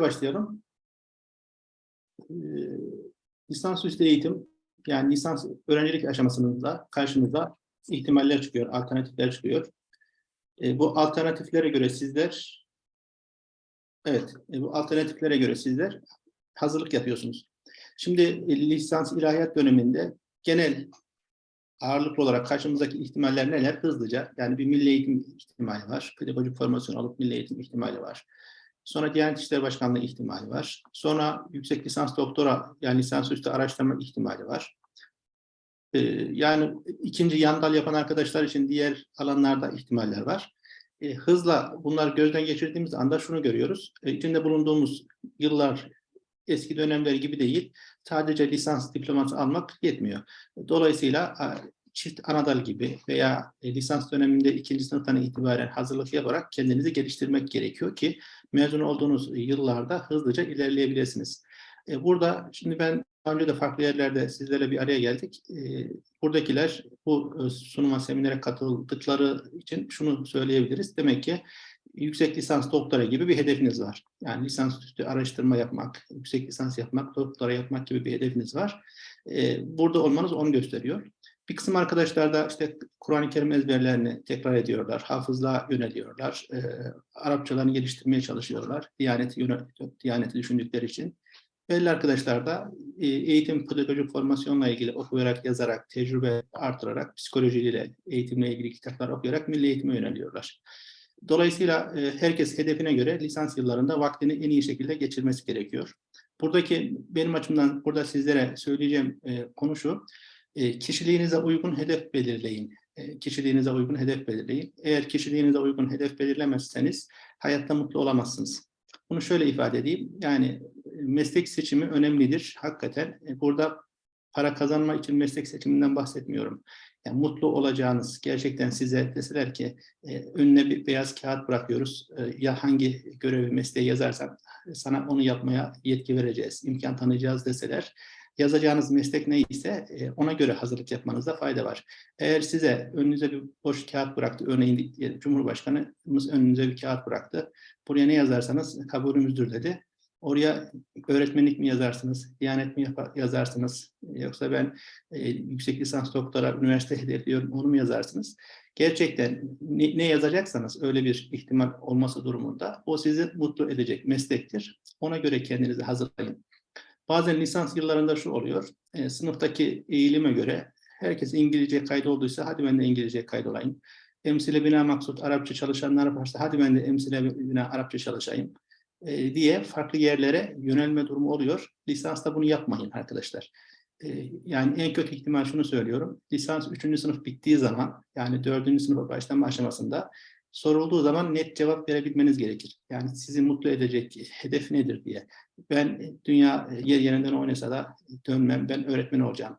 başlayalım. Ee, lisansüstü eğitim, yani lisans öğrencilik aşamasında karşımıza ihtimaller çıkıyor, alternatifler çıkıyor. Ee, bu alternatiflere göre sizler, evet, e, bu alternatiflere göre sizler hazırlık yapıyorsunuz. Şimdi e, lisans ilahiyat döneminde genel ağırlıklı olarak karşımızdaki ihtimaller neler? Hızlıca, yani bir milli eğitim ihtimali var, pedagojik formasyon alıp milli eğitim ihtimali var. Sonra Diyanet İşleri Başkanlığı ihtimali var. Sonra yüksek lisans doktora yani lisansüstü araştırma ihtimali var. Ee, yani ikinci yan dal yapan arkadaşlar için diğer alanlarda ihtimaller var. Ee, hızla bunlar gözden geçirdiğimiz anda şunu görüyoruz. Ee, içinde bulunduğumuz yıllar eski dönemler gibi değil. Sadece lisans diploması almak yetmiyor. Dolayısıyla çift anadal gibi veya e, lisans döneminde ikinci sınıftan itibaren hazırlık yaparak kendinizi geliştirmek gerekiyor ki mezun olduğunuz yıllarda hızlıca ilerleyebilirsiniz. E, burada şimdi ben önce de farklı yerlerde sizlerle bir araya geldik. E, buradakiler bu sunuma, seminere katıldıkları için şunu söyleyebiliriz. Demek ki yüksek lisans doktora gibi bir hedefiniz var. Yani lisans üstü araştırma yapmak, yüksek lisans yapmak, doktora yapmak gibi bir hedefiniz var. Burada olmanız onu gösteriyor. Bir kısım arkadaşlar da işte Kur'an-ı Kerim ezberlerini tekrar ediyorlar, hafızlığa yöneliyorlar, e, Arapçalarını geliştirmeye çalışıyorlar, Diyaneti, Diyaneti düşündükleri için. Belli arkadaşlar da e, eğitim pedagojik formasyonla ilgili okuyarak, yazarak, tecrübe artırarak, psikolojiyle, eğitimle ilgili kitaplar okuyarak milli eğitime yöneliyorlar. Dolayısıyla e, herkes hedefine göre lisans yıllarında vaktini en iyi şekilde geçirmesi gerekiyor. Buradaki benim açımdan burada sizlere söyleyeceğim e, konu şu, e, kişiliğinize uygun hedef belirleyin. E, kişiliğinize uygun hedef belirleyin. Eğer kişiliğinize uygun hedef belirlemezseniz hayatta mutlu olamazsınız. Bunu şöyle ifade edeyim. Yani e, meslek seçimi önemlidir. Hakikaten e, burada para kazanma için meslek seçiminden bahsetmiyorum. Yani mutlu olacağınız, gerçekten size deseler ki e, önüne bir beyaz kağıt bırakıyoruz. E, ya hangi görevi, mesleği yazarsan sana onu yapmaya yetki vereceğiz, imkan tanıyacağız deseler yazacağınız meslek neyse e, ona göre hazırlık yapmanızda fayda var. Eğer size önünüze bir boş kağıt bıraktı, örneğin Cumhurbaşkanımız önünüze bir kağıt bıraktı. Buraya ne yazarsanız kabulümüzdür dedi. Oraya öğretmenlik mi yazarsınız, diyanet mi yazarsınız, yoksa ben e, yüksek lisans doktora üniversite hedefliyorum onu mu yazarsınız? Gerçekten ne, ne yazacaksanız öyle bir ihtimal olması durumunda o sizi mutlu edecek meslektir. Ona göre kendinizi hazırlayın. Bazen lisans yıllarında şu oluyor, e, sınıftaki eğilime göre herkes İngilizce kaydolduysa hadi ben de İngilizce kaydolayım. Emsile bina maksut Arapça çalışanlar varsa hadi ben de emsile bina Arapça çalışayım e, diye farklı yerlere yönelme durumu oluyor. Lisansta bunu yapmayın arkadaşlar. E, yani en kötü ihtimal şunu söylüyorum. Lisans 3. sınıf bittiği zaman yani 4. sınıfa başlama aşamasında sorulduğu zaman net cevap verebilmeniz gerekir. Yani sizi mutlu edecek hedef nedir diye. Ben dünya yer yerinden oynasa da dönmem, ben öğretmen olacağım.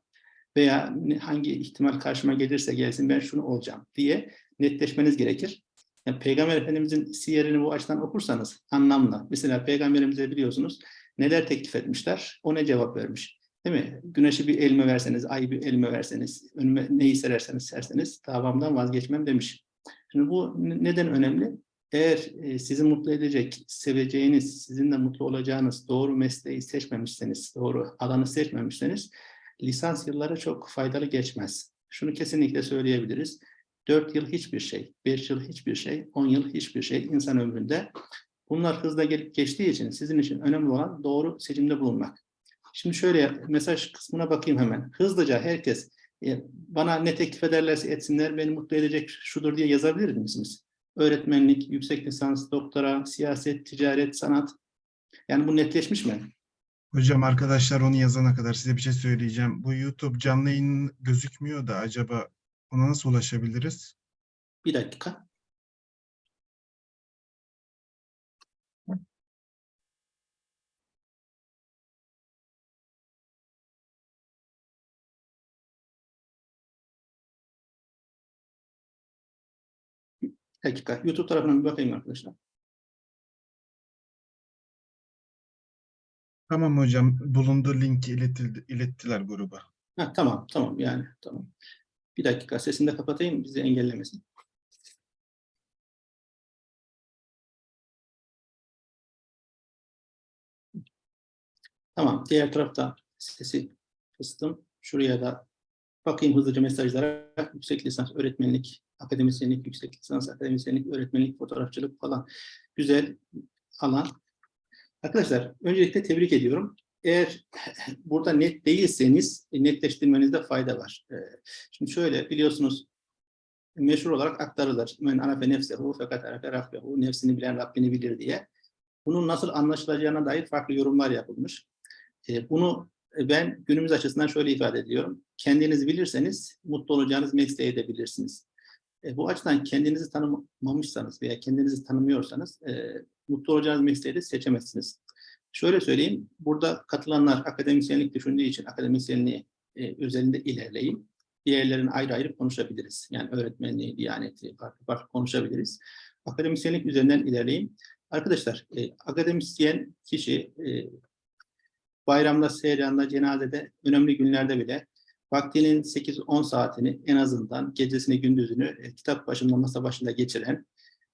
Veya hangi ihtimal karşıma gelirse gelsin ben şunu olacağım diye netleşmeniz gerekir. Yani Peygamber Efendimizin siyerini bu açıdan okursanız anlamlı. Mesela Peygamberimize biliyorsunuz neler teklif etmişler, o ne cevap vermiş. Değil mi? Güneşi bir elime verseniz, ayı bir elime verseniz, önüme neyi sererseniz serseniz davamdan vazgeçmem demiş. Şimdi bu neden önemli? Eğer e, sizi mutlu edecek, seveceğiniz, sizinle mutlu olacağınız doğru mesleği seçmemişseniz, doğru alanı seçmemişseniz lisans yılları çok faydalı geçmez. Şunu kesinlikle söyleyebiliriz. 4 yıl hiçbir şey, 5 yıl hiçbir şey, 10 yıl hiçbir şey insan ömründe. Bunlar hızla gelip geçtiği için sizin için önemli olan doğru seçimde bulunmak. Şimdi şöyle mesaj kısmına bakayım hemen. Hızlıca herkes bana ne teklif ederlerse etsinler beni mutlu edecek şudur diye yazabilir misiniz? Öğretmenlik, yüksek lisans, doktora, siyaset, ticaret, sanat. Yani bu netleşmiş mi? Hocam arkadaşlar onu yazana kadar size bir şey söyleyeceğim. Bu YouTube canlı yayın gözükmüyor da acaba ona nasıl ulaşabiliriz? Bir dakika. Dakika. YouTube tarafına bir bakayım arkadaşlar. Tamam hocam. Bulunduğu linki iletildi, ilettiler gruba. Ha, tamam, tamam yani tamam. Bir dakika sesini de kapatayım bizi engellemesin. Tamam. Diğer tarafta sesi kıstım. Şuraya da bakayım hızlıca mesajlara. Yüksek lisans öğretmenlik, akademisyenlik, yüksek lisans akademisyenlik, öğretmenlik, fotoğrafçılık falan. Güzel alan. Arkadaşlar öncelikle tebrik ediyorum. Eğer burada net değilseniz e, netleştirmenizde fayda var. Ee, Şimdi şöyle biliyorsunuz meşhur olarak aktarılır. Men arafe nefsehu fakat arafe rabbehu. Nefsini bilen Rabbini bilir diye. Bunun nasıl anlaşılacağına dair farklı yorumlar yapılmış. Ee, Bunu ben günümüz açısından şöyle ifade ediyorum. Kendinizi bilirseniz mutlu olacağınız mesleği edebilirsiniz. E, bu açıdan kendinizi tanımamışsanız veya kendinizi tanımıyorsanız e, mutlu olacağınız mesleği de seçemezsiniz. Şöyle söyleyeyim, burada katılanlar akademisyenlik düşündüğü için akademisyenliği e, özelinde ilerleyin. Diğerlerini ayrı ayrı konuşabiliriz. Yani öğretmenliği, diyaneti farklı farklı konuşabiliriz. Akademisyenlik üzerinden ilerleyin. Arkadaşlar, e, akademisyen kişi e, bayramda, seyranda, cenazede, önemli günlerde bile vaktinin 8-10 saatini en azından gecesini gündüzünü e, kitap başında, masa başında geçiren,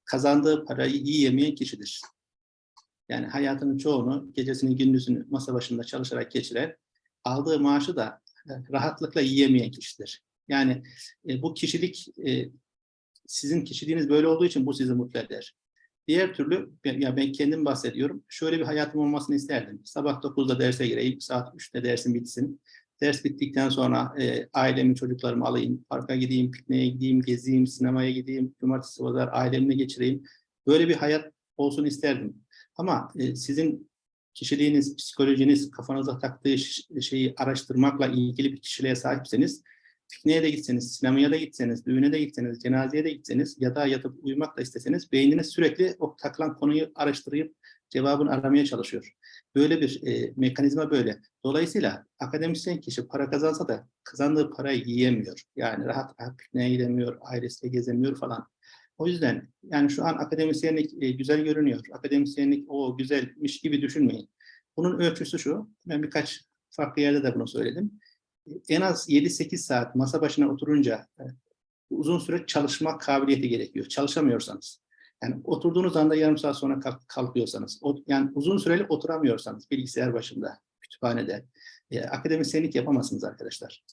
kazandığı parayı iyi yemeyen kişidir. Yani hayatının çoğunu, gecesini gündüzünü masa başında çalışarak geçiren, aldığı maaşı da e, rahatlıkla yiyemeyen kişidir. Yani e, bu kişilik, e, sizin kişiliğiniz böyle olduğu için bu sizi mutlu eder. Diğer türlü, ya ben kendim bahsediyorum, şöyle bir hayatım olmasını isterdim. Sabah 9'da derse gireyim, saat 3'te dersim bitsin. Ders bittikten sonra e, ailemi, çocuklarımı alayım, parka gideyim, pikniğe gideyim, gezeyim, sinemaya gideyim, cumartesi pazar ailemle geçireyim. Böyle bir hayat olsun isterdim. Ama e, sizin kişiliğiniz, psikolojiniz, kafanıza taktığı şeyi araştırmakla ilgili bir kişiliğe sahipseniz, pikniğe de gitseniz, sinemaya da gitseniz, düğüne de gitseniz, cenazeye de gitseniz ya da yatıp uyumak da isteseniz beyniniz sürekli o takılan konuyu araştırıp cevabını aramaya çalışıyor. Böyle bir e, mekanizma böyle. Dolayısıyla akademisyen kişi para kazansa da kazandığı parayı yiyemiyor. Yani rahat rahat pikniğe gidemiyor, ailesiyle gezemiyor falan. O yüzden yani şu an akademisyenlik e, güzel görünüyor. Akademisyenlik o güzelmiş gibi düşünmeyin. Bunun ölçüsü şu. Ben birkaç farklı yerde de bunu söyledim. En az 7-8 saat masa başına oturunca e, uzun süre çalışma kabiliyeti gerekiyor. Çalışamıyorsanız. Yani oturduğunuz anda yarım saat sonra kalk- kalkıyorsanız, o- yani uzun süreli oturamıyorsanız bilgisayar başında, kütüphanede, e, akademisyenlik yapamazsınız arkadaşlar.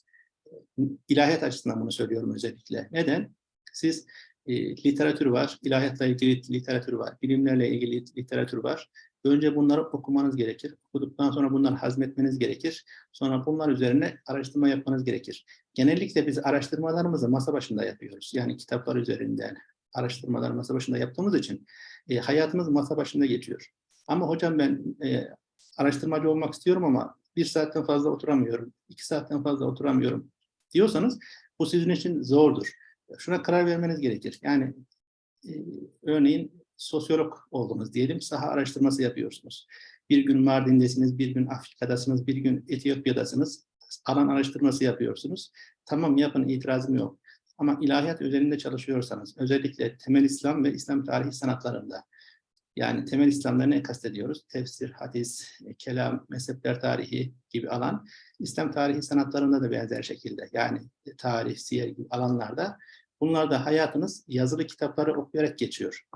E, İlahiyat açısından bunu söylüyorum özellikle. Neden? Siz e, literatür var, ilahiyatla ilgili literatür var, bilimlerle ilgili literatür var. Önce bunları okumanız gerekir. Okuduktan sonra bunları hazmetmeniz gerekir. Sonra bunlar üzerine araştırma yapmanız gerekir. Genellikle biz araştırmalarımızı masa başında yapıyoruz. Yani kitaplar üzerinden araştırmalar masa başında yaptığımız için e, hayatımız masa başında geçiyor. Ama hocam ben e, araştırmacı olmak istiyorum ama bir saatten fazla oturamıyorum, iki saatten fazla oturamıyorum diyorsanız bu sizin için zordur. Şuna karar vermeniz gerekir. Yani e, örneğin sosyolog oldunuz diyelim, saha araştırması yapıyorsunuz. Bir gün Mardin'desiniz, bir gün Afrika'dasınız, bir gün Etiyopya'dasınız. Alan araştırması yapıyorsunuz. Tamam yapın, itirazım yok. Ama ilahiyat üzerinde çalışıyorsanız, özellikle temel İslam ve İslam tarihi sanatlarında, yani temel İslam'da ne kastediyoruz? Tefsir, hadis, kelam, mezhepler tarihi gibi alan, İslam tarihi sanatlarında da benzer şekilde, yani tarih, siyer gibi alanlarda, bunlarda hayatınız yazılı kitapları okuyarak geçiyor.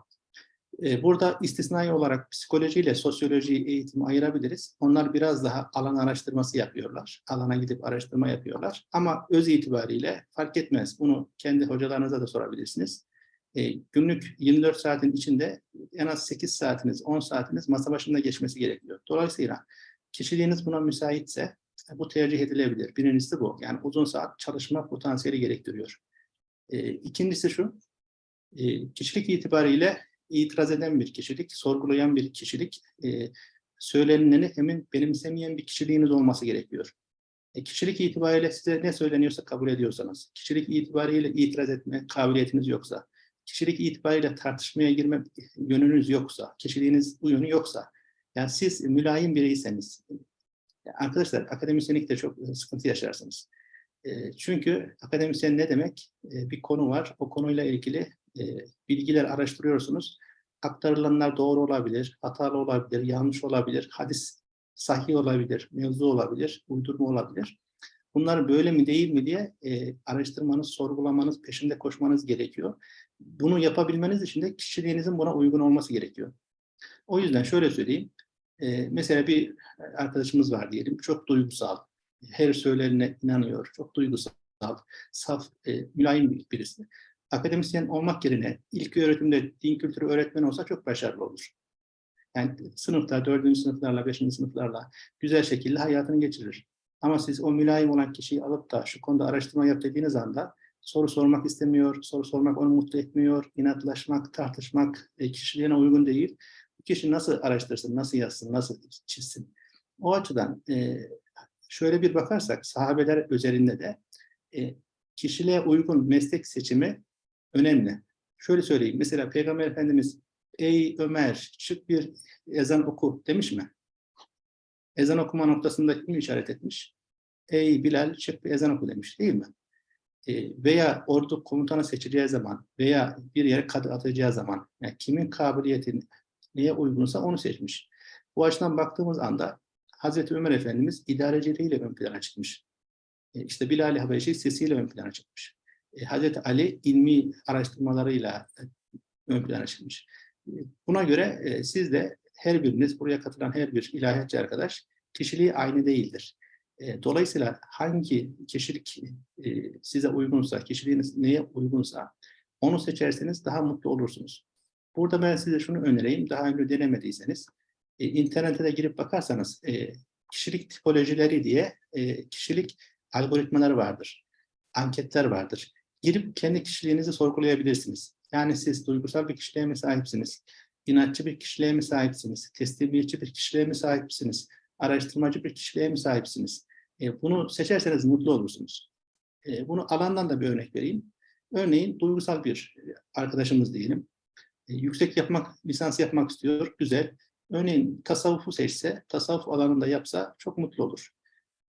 Ee, Burada istisnai olarak psikolojiyle sosyoloji eğitimi ayırabiliriz. Onlar biraz daha alan araştırması yapıyorlar. Alana gidip araştırma yapıyorlar. Ama öz itibariyle fark etmez. Bunu kendi hocalarınıza da sorabilirsiniz. Ee, günlük 24 saatin içinde en az 8 saatiniz, 10 saatiniz masa başında geçmesi gerekiyor. Dolayısıyla kişiliğiniz buna müsaitse e, bu tercih edilebilir. Birincisi bu. Yani uzun saat çalışma potansiyeli gerektiriyor. Ee, İkincisi şu, e, kişilik itibariyle itiraz eden bir kişilik, sorgulayan bir kişilik, e, söylenileni hemen benimsemeyen bir kişiliğiniz olması gerekiyor. E, kişilik itibariyle size ne söyleniyorsa kabul ediyorsanız, kişilik itibariyle itiraz etme kabiliyetiniz yoksa, kişilik itibariyle tartışmaya girme yönünüz yoksa, kişiliğiniz bu yönü yoksa, yani siz mülayim biriyseniz, yani arkadaşlar akademisyenlikte çok sıkıntı yaşarsınız. E, çünkü akademisyen ne demek? E, bir konu var, o konuyla ilgili e, bilgiler araştırıyorsunuz. Aktarılanlar doğru olabilir, hatalı olabilir, yanlış olabilir, hadis sahih olabilir, mevzu olabilir, uydurma olabilir. Bunlar böyle mi değil mi diye e, araştırmanız, sorgulamanız, peşinde koşmanız gerekiyor. Bunu yapabilmeniz için de kişiliğinizin buna uygun olması gerekiyor. O yüzden şöyle söyleyeyim. E, mesela bir arkadaşımız var diyelim, çok duygusal, her söylenene inanıyor, çok duygusal, saf, e, mülayim birisi. Akademisyen olmak yerine ilk öğretimde din kültürü öğretmeni olsa çok başarılı olur. Yani sınıfta, dördüncü sınıflarla, beşinci sınıflarla güzel şekilde hayatını geçirir. Ama siz o mülayim olan kişiyi alıp da şu konuda araştırma yap dediğiniz anda soru sormak istemiyor, soru sormak onu mutlu etmiyor, inatlaşmak, tartışmak e, kişiliğine uygun değil. Bu kişi nasıl araştırsın, nasıl yazsın, nasıl çizsin? O açıdan e, şöyle bir bakarsak sahabeler özelinde de e, kişiliğe uygun meslek seçimi önemli. Şöyle söyleyeyim, mesela Peygamber Efendimiz ey Ömer çık bir ezan oku demiş mi? Ezan okuma noktasında kim işaret etmiş? Ey Bilal çık bir ezan oku demiş değil mi? E, veya ordu komutanı seçileceği zaman veya bir yere kadı atacağı zaman yani kimin kabiliyeti neye uygunsa onu seçmiş. Bu açıdan baktığımız anda Hazreti Ömer Efendimiz idareciliğiyle ön plana çıkmış. E, işte Bilal-i Habeşi sesiyle ön plana çıkmış. E, Hazreti Ali ilmi araştırmalarıyla e, ön plana çıkmış. E, Buna göre e, siz de her biriniz, buraya katılan her bir ilahiyatçı arkadaş kişiliği aynı değildir. Dolayısıyla hangi kişilik size uygunsa, kişiliğiniz neye uygunsa onu seçerseniz daha mutlu olursunuz. Burada ben size şunu önereyim, daha önce denemediyseniz, internete de girip bakarsanız kişilik tipolojileri diye kişilik algoritmaları vardır, anketler vardır. Girip kendi kişiliğinizi sorgulayabilirsiniz. Yani siz duygusal bir kişiliğe mi sahipsiniz? İnatçı bir kişiliğe mi sahipsiniz? Teslimiyetçi bir kişiliğe mi sahipsiniz? Araştırmacı bir kişiliğe mi sahipsiniz? E, bunu seçerseniz mutlu olursunuz. E, bunu alandan da bir örnek vereyim. Örneğin duygusal bir arkadaşımız diyelim. E, yüksek yapmak, lisans yapmak istiyor. Güzel. Örneğin tasavvufu seçse, tasavvuf alanında yapsa çok mutlu olur.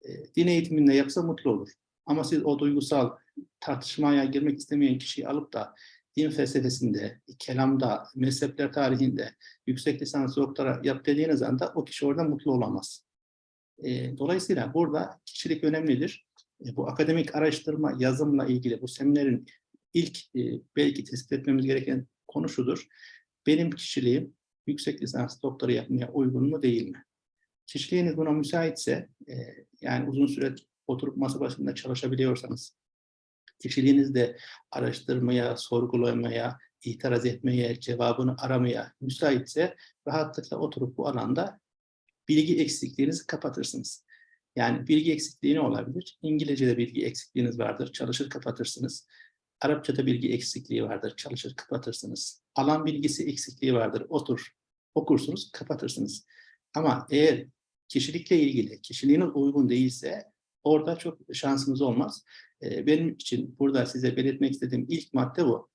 E, din eğitiminde yapsa mutlu olur. Ama siz o duygusal tartışmaya girmek istemeyen kişiyi alıp da din felsefesinde, kelamda, mezhepler tarihinde yüksek lisans doktora yap dediğiniz anda o kişi orada mutlu olamaz. E, dolayısıyla burada kişilik önemlidir. E, bu akademik araştırma, yazımla ilgili bu seminerin ilk e, belki tespit etmemiz gereken konu şudur. Benim kişiliğim yüksek lisans doktora yapmaya uygun mu değil mi? Kişiliğiniz buna müsaitse, e, yani uzun süre oturup masa başında çalışabiliyorsanız, kişiliğiniz de araştırmaya, sorgulamaya, itiraz etmeye, cevabını aramaya müsaitse rahatlıkla oturup bu alanda bilgi eksikliğinizi kapatırsınız. Yani bilgi eksikliği ne olabilir? İngilizce'de bilgi eksikliğiniz vardır, çalışır kapatırsınız. Arapçada bilgi eksikliği vardır, çalışır kapatırsınız. Alan bilgisi eksikliği vardır, otur, okursunuz, kapatırsınız. Ama eğer kişilikle ilgili, kişiliğiniz uygun değilse orada çok şansınız olmaz. Ee, benim için burada size belirtmek istediğim ilk madde bu.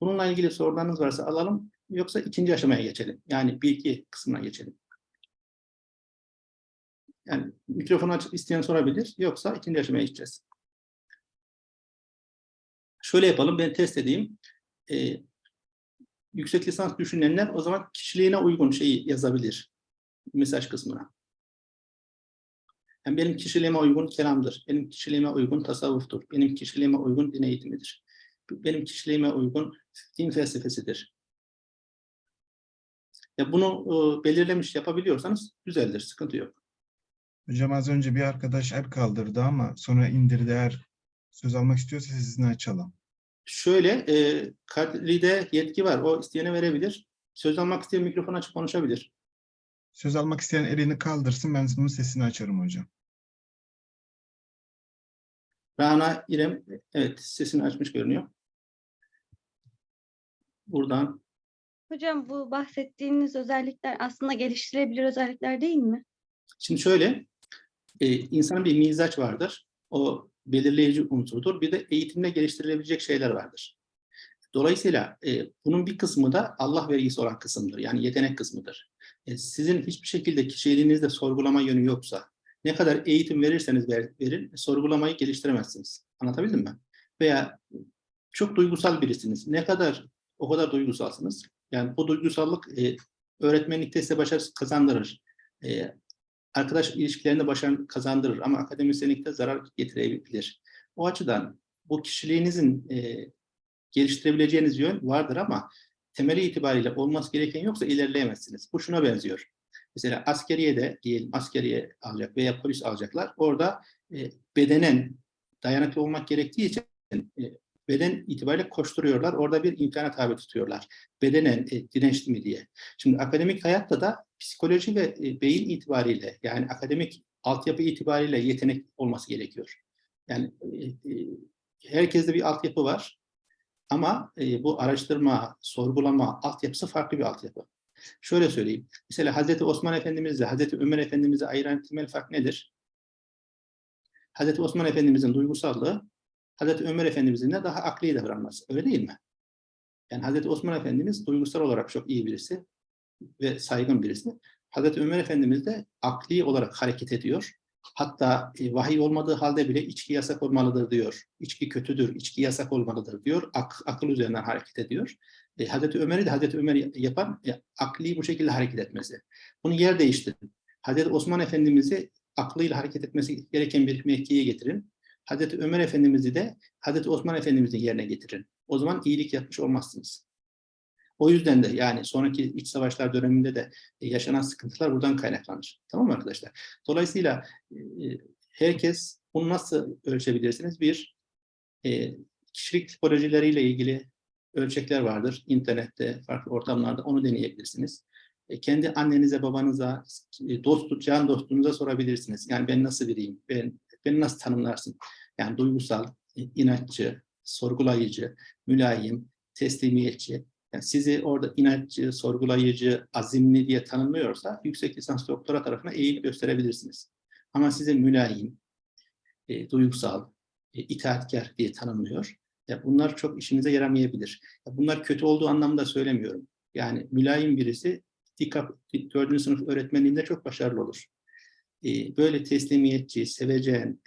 Bununla ilgili sorularınız varsa alalım, yoksa ikinci aşamaya geçelim. Yani bilgi kısmına geçelim. Yani mikrofonu açıp isteyen sorabilir, yoksa ikinci aşamaya geçeceğiz. Şöyle yapalım, ben test edeyim. Ee, yüksek lisans düşünenler o zaman kişiliğine uygun şeyi yazabilir mesaj kısmına. Yani benim kişiliğime uygun kelamdır, benim kişiliğime uygun tasavvuftur, benim kişiliğime uygun din eğitimidir, benim kişiliğime uygun din felsefesidir. Ya bunu e, belirlemiş yapabiliyorsanız güzeldir, sıkıntı yok. Hocam az önce bir arkadaş el kaldırdı ama sonra indirdi. Eğer söz almak istiyorsa sesini açalım. Şöyle, e, Kadri'de yetki var. O isteyene verebilir. Söz almak isteyen mikrofon açıp konuşabilir. Söz almak isteyen elini kaldırsın. Ben bunun sesini açarım hocam. Rana İrem, evet sesini açmış görünüyor. Buradan Hocam bu bahsettiğiniz özellikler aslında geliştirebilir özellikler değil mi? Şimdi şöyle, e, insanın bir mizaç vardır. O belirleyici unsurdur. Bir de eğitimle geliştirilebilecek şeyler vardır. Dolayısıyla e, bunun bir kısmı da Allah vergisi olan kısımdır. Yani yetenek kısmıdır. E, sizin hiçbir şekilde kişiliğinizde sorgulama yönü yoksa, ne kadar eğitim verirseniz ver, verin, sorgulamayı geliştiremezsiniz. Anlatabildim mi? Veya çok duygusal birisiniz. Ne kadar o kadar duygusalsınız. Yani bu duygusallık e, öğretmenlikte size başarı kazandırır. E, arkadaş ilişkilerinde başarı kazandırır ama akademisyenlikte zarar getirebilir. O açıdan bu kişiliğinizin e, geliştirebileceğiniz yön vardır ama temeli itibariyle olması gereken yoksa ilerleyemezsiniz. Bu şuna benziyor. Mesela askeriye de diyelim askeriye alacak veya polis alacaklar. Orada e, bedenen dayanıklı olmak gerektiği için e, beden itibariyle koşturuyorlar. Orada bir imkana tabi tutuyorlar. Bedenen e, dirençli mi diye. Şimdi akademik hayatta da psikoloji ve e, beyin itibariyle yani akademik altyapı itibariyle yetenek olması gerekiyor. Yani e, e, herkeste bir altyapı var. Ama e, bu araştırma, sorgulama altyapısı farklı bir altyapı. Şöyle söyleyeyim. Mesela Hazreti Osman Efendimizle Hazreti Ömer Efendimiz'i ayıran temel fark nedir? Hazreti Osman Efendimizin duygusallığı Hazreti Ömer Efendimizin de daha akli davranması. Öyle değil mi? Yani Hazreti Osman Efendimiz duygusal olarak çok iyi birisi ve saygın birisi. Hazreti Ömer Efendimiz de akli olarak hareket ediyor. Hatta e, vahiy olmadığı halde bile içki yasak olmalıdır diyor. İçki kötüdür, içki yasak olmalıdır diyor. Ak, akıl üzerinden hareket ediyor. E, Hazreti Ömer'i de Hazreti Ömer yapan e, akli bu şekilde hareket etmesi. Bunu yer değiştirin. Hazreti Osman Efendimiz'i aklıyla hareket etmesi gereken bir mevkiye getirin. Hazreti Ömer Efendimiz'i de Hazreti Osman Efendimiz'in yerine getirin. O zaman iyilik yapmış olmazsınız. O yüzden de yani sonraki iç savaşlar döneminde de e, yaşanan sıkıntılar buradan kaynaklanır. Tamam mı arkadaşlar? Dolayısıyla e, herkes bunu nasıl ölçebilirsiniz? Bir, e, kişilik tipolojileriyle ilgili ölçekler vardır. İnternette, farklı ortamlarda onu deneyebilirsiniz. E, kendi annenize, babanıza, e, dost, can dostunuza sorabilirsiniz. Yani ben nasıl biriyim? Ben, beni nasıl tanımlarsın? Yani duygusal, e, inatçı, sorgulayıcı, mülayim, teslimiyetçi. Yani sizi orada inatçı, sorgulayıcı, azimli diye tanımlıyorsa yüksek lisans doktora tarafına eğilim gösterebilirsiniz. Ama sizi mülayim, e, duygusal, e, itaatkar diye tanımlıyor. Ya bunlar çok işinize yaramayabilir. Ya bunlar kötü olduğu anlamda söylemiyorum. Yani mülayim birisi dikkat 4. sınıf öğretmenliğinde çok başarılı olur. E, böyle teslimiyetçi, sevecen,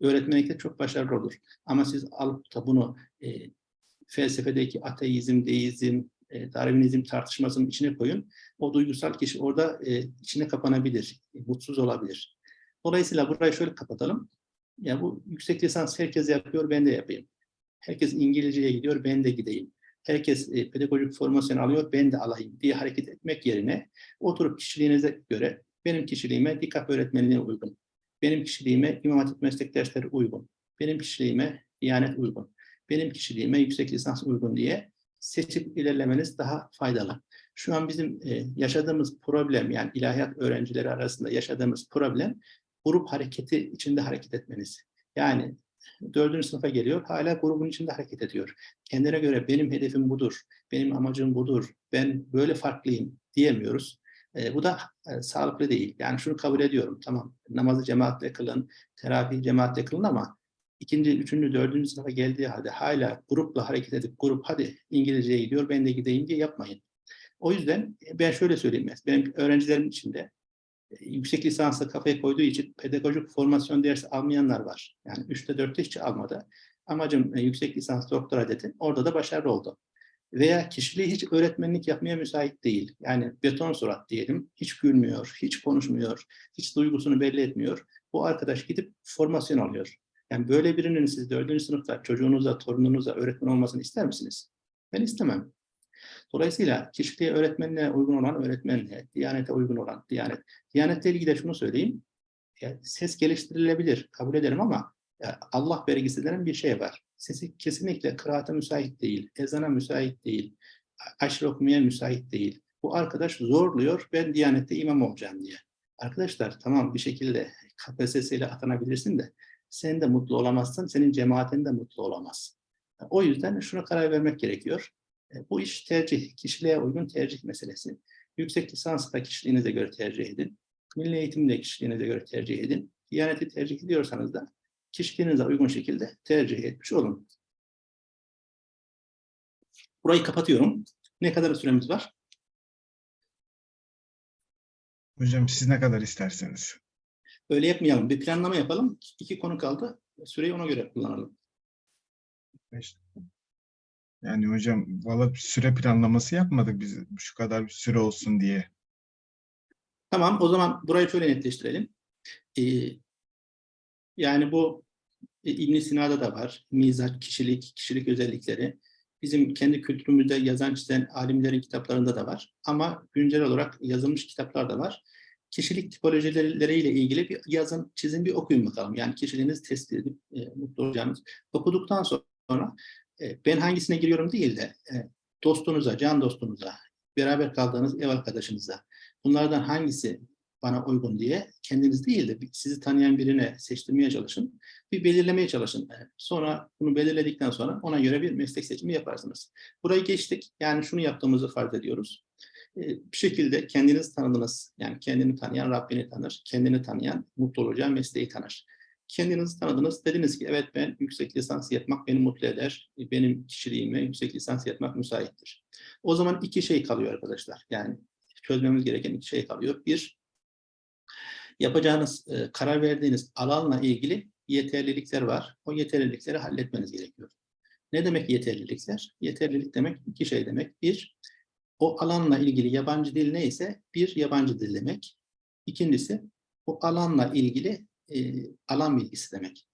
öğretmenlikte çok başarılı olur. Ama siz alıp da bunu e, felsefedeki ateizm, deizm, e, Darwinizm tartışmasının içine koyun. O duygusal kişi orada e, içine kapanabilir, e, mutsuz olabilir. Dolayısıyla burayı şöyle kapatalım. Ya bu yüksek lisans herkes yapıyor, ben de yapayım. Herkes İngilizceye gidiyor, ben de gideyim. Herkes e, pedagojik formasyon alıyor, ben de alayım diye hareket etmek yerine oturup kişiliğinize göre benim kişiliğime dikkat öğretmenliğine uygun. Benim kişiliğime İmam Hatip meslek dersleri uygun. Benim kişiliğime Diyanet uygun. Benim kişiliğime yüksek lisans uygun diye seçip ilerlemeniz daha faydalı. Şu an bizim e, yaşadığımız problem yani ilahiyat öğrencileri arasında yaşadığımız problem grup hareketi içinde hareket etmeniz. Yani dördüncü sınıfa geliyor, hala grubun içinde hareket ediyor. Kendine göre benim hedefim budur, benim amacım budur, ben böyle farklıyım diyemiyoruz. E, bu da e, sağlıklı değil. Yani şunu kabul ediyorum, tamam namazı cemaatle kılın, terapiyi cemaatle kılın ama ikinci, üçüncü, dördüncü sınıfa geldiği halde hala grupla hareket edip grup hadi İngilizceye gidiyor, ben de gideyim diye yapmayın. O yüzden ben şöyle söyleyeyim, benim öğrencilerim içinde yüksek lisansa kafaya koyduğu için pedagojik formasyon dersi almayanlar var. Yani üçte dörtte hiç almadı. Amacım e, yüksek lisans doktora dedi. Orada da başarılı oldu. Veya kişiliği hiç öğretmenlik yapmaya müsait değil. Yani beton surat diyelim. Hiç gülmüyor, hiç konuşmuyor, hiç duygusunu belli etmiyor. Bu arkadaş gidip formasyon alıyor. Yani böyle birinin siz dördüncü sınıfta çocuğunuza, torununuza öğretmen olmasını ister misiniz? Ben istemem. Dolayısıyla kişiliğe öğretmenliğe uygun olan öğretmenliğe, diyanete uygun olan diyanet. Diyanetle ilgili de şunu söyleyeyim. Yani ses geliştirilebilir, kabul ederim ama Allah vergisi denen bir şey var. Sesi kesinlikle kıraata müsait değil, ezana müsait değil, aşırı okumaya müsait değil. Bu arkadaş zorluyor, ben Diyanet'te imam olacağım diye. Arkadaşlar tamam bir şekilde KPSS ile atanabilirsin de sen de mutlu olamazsın, senin cemaatin de mutlu olamaz. O yüzden şuna karar vermek gerekiyor. E, bu iş tercih, kişiliğe uygun tercih meselesi. Yüksek lisans da kişiliğinize göre tercih edin. Milli eğitim de kişiliğinize göre tercih edin. Diyaneti tercih ediyorsanız da kişiliğinize uygun şekilde tercih etmiş olun. Burayı kapatıyorum. Ne kadar süremiz var? Hocam siz ne kadar isterseniz. Öyle yapmayalım. Bir planlama yapalım. İki konu kaldı. Süreyi ona göre kullanalım. Beş. Yani hocam valla süre planlaması yapmadık biz şu kadar bir süre olsun diye. Tamam o zaman burayı şöyle netleştirelim. Ee, yani bu e, ibn Sina'da da var. Mizaç, kişilik, kişilik özellikleri. Bizim kendi kültürümüzde yazan çizen alimlerin kitaplarında da var. Ama güncel olarak yazılmış kitaplar da var. kişilik tipolojileriyle ilgili bir yazın, çizin bir okuyun bakalım. Yani kişiliğinizi tespit edip e, mutlu olacağınız. Okuduktan sonra ben hangisine giriyorum değil de e, dostunuza, can dostunuza, beraber kaldığınız ev arkadaşınıza bunlardan hangisi bana uygun diye kendiniz değil de sizi tanıyan birine seçtirmeye çalışın. Bir belirlemeye çalışın. E, Sonra bunu belirledikten sonra ona göre bir meslek seçimi yaparsınız. Burayı geçtik. Yani şunu yaptığımızı farz ediyoruz. E, Bir şekilde kendinizi tanıdınız. Yani kendini tanıyan Rabbini tanır. Kendini tanıyan mutlu olacağı mesleği tanır. Kendinizi tanıdınız. Dediniz ki evet ben yüksek lisans yapmak beni mutlu eder. E, Benim kişiliğime yüksek lisans yapmak müsaittir. O zaman iki şey kalıyor arkadaşlar. Yani çözmemiz gereken iki şey kalıyor. Bir, yapacağınız, e, karar verdiğiniz alanla ilgili yeterlilikler var. O yeterlilikleri halletmeniz gerekiyor. Ne demek yeterlilikler? Yeterlilik demek iki şey demek. Bir, o alanla ilgili yabancı dil neyse bir yabancı dil demek. İkincisi, o alanla ilgili e, alan bilgisi demek.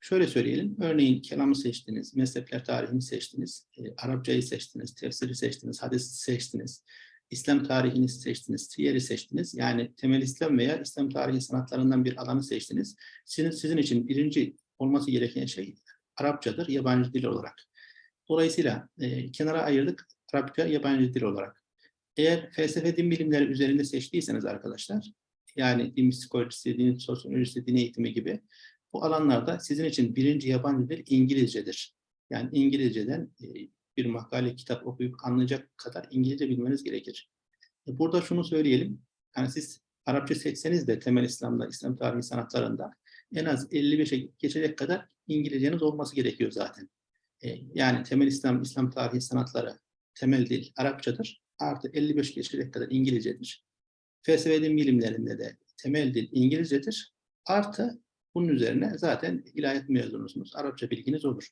Şöyle söyleyelim, örneğin kelamı seçtiniz, mezhepler tarihini seçtiniz, e, Arapçayı seçtiniz, tefsiri seçtiniz, hadisi seçtiniz, İslam tarihini seçtiniz, siyeri seçtiniz. Yani temel İslam veya İslam tarihi sanatlarından bir alanı seçtiniz. Sizin, sizin için birinci olması gereken şey Arapçadır, yabancı dil olarak. Dolayısıyla e, kenara ayırdık Arapça, yabancı dil olarak. Eğer felsefe din bilimleri üzerinde seçtiyseniz arkadaşlar, yani din psikolojisi, din sosyolojisi, din eğitimi gibi bu alanlarda sizin için birinci yabancı dil İngilizcedir. Yani İngilizceden e, bir makale, kitap okuyup anlayacak kadar İngilizce bilmeniz gerekir. E, Burada şunu söyleyelim, yani siz Arapça seçseniz de temel İslam'da, İslam tarihi sanatlarında en az 55'e geçecek kadar İngilizceniz olması gerekiyor zaten. E, Yani temel İslam, İslam tarihi sanatları, temel dil Arapçadır. Artı 55 geçecek kadar İngilizcedir. Felsefe din bilimlerinde de temel dil İngilizcedir. Artı bunun üzerine zaten ilahiyat mezunusunuz. Arapça bilginiz olur.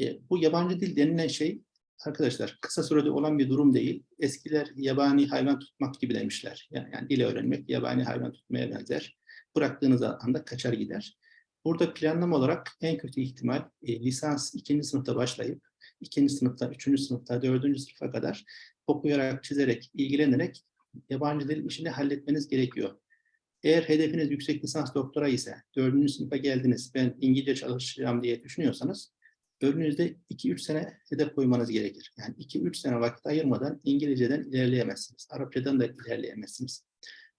E, bu yabancı dil denilen şey arkadaşlar kısa sürede olan bir durum değil. Eskiler yabani hayvan tutmak gibi demişler. Yani, yani dili öğrenmek yabani hayvan tutmaya benzer. Bıraktığınız anda kaçar gider. Burada planlama olarak en kötü ihtimal e, lisans ikinci sınıfta başlayıp ikinci sınıfta, üçüncü sınıfta, dördüncü sınıfa kadar okuyarak, çizerek, ilgilenerek yabancı dil işini halletmeniz gerekiyor. Eğer hedefiniz yüksek lisans doktora ise, dördüncü sınıfa geldiniz, ben İngilizce çalışacağım diye düşünüyorsanız, önünüzde 2-3 sene hedef koymanız gerekir. Yani 2-3 sene vakit ayırmadan İngilizceden ilerleyemezsiniz. Arapçadan da ilerleyemezsiniz.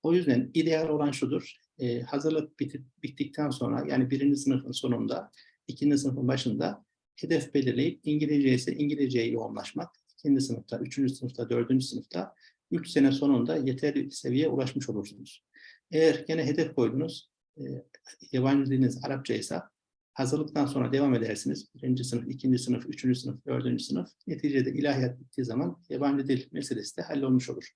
O yüzden ideal olan şudur, e, hazırlık biti- bittikten sonra, yani birinci sınıfın sonunda, ikinci sınıfın başında hedef belirleyip İngilizce ise İngilizceye yoğunlaşmak, ikinci sınıfta, üçüncü sınıfta, dördüncü sınıfta, üç sene sonunda yeterli seviyeye ulaşmış olursunuz. Eğer gene hedef koydunuz, e, yabancı diliniz Arapça ise hazırlıktan sonra devam edersiniz. Birinci sınıf, ikinci sınıf, üçüncü sınıf, dördüncü sınıf. Neticede ilahiyat bittiği zaman yabancı dil meselesi de hallolmuş olur.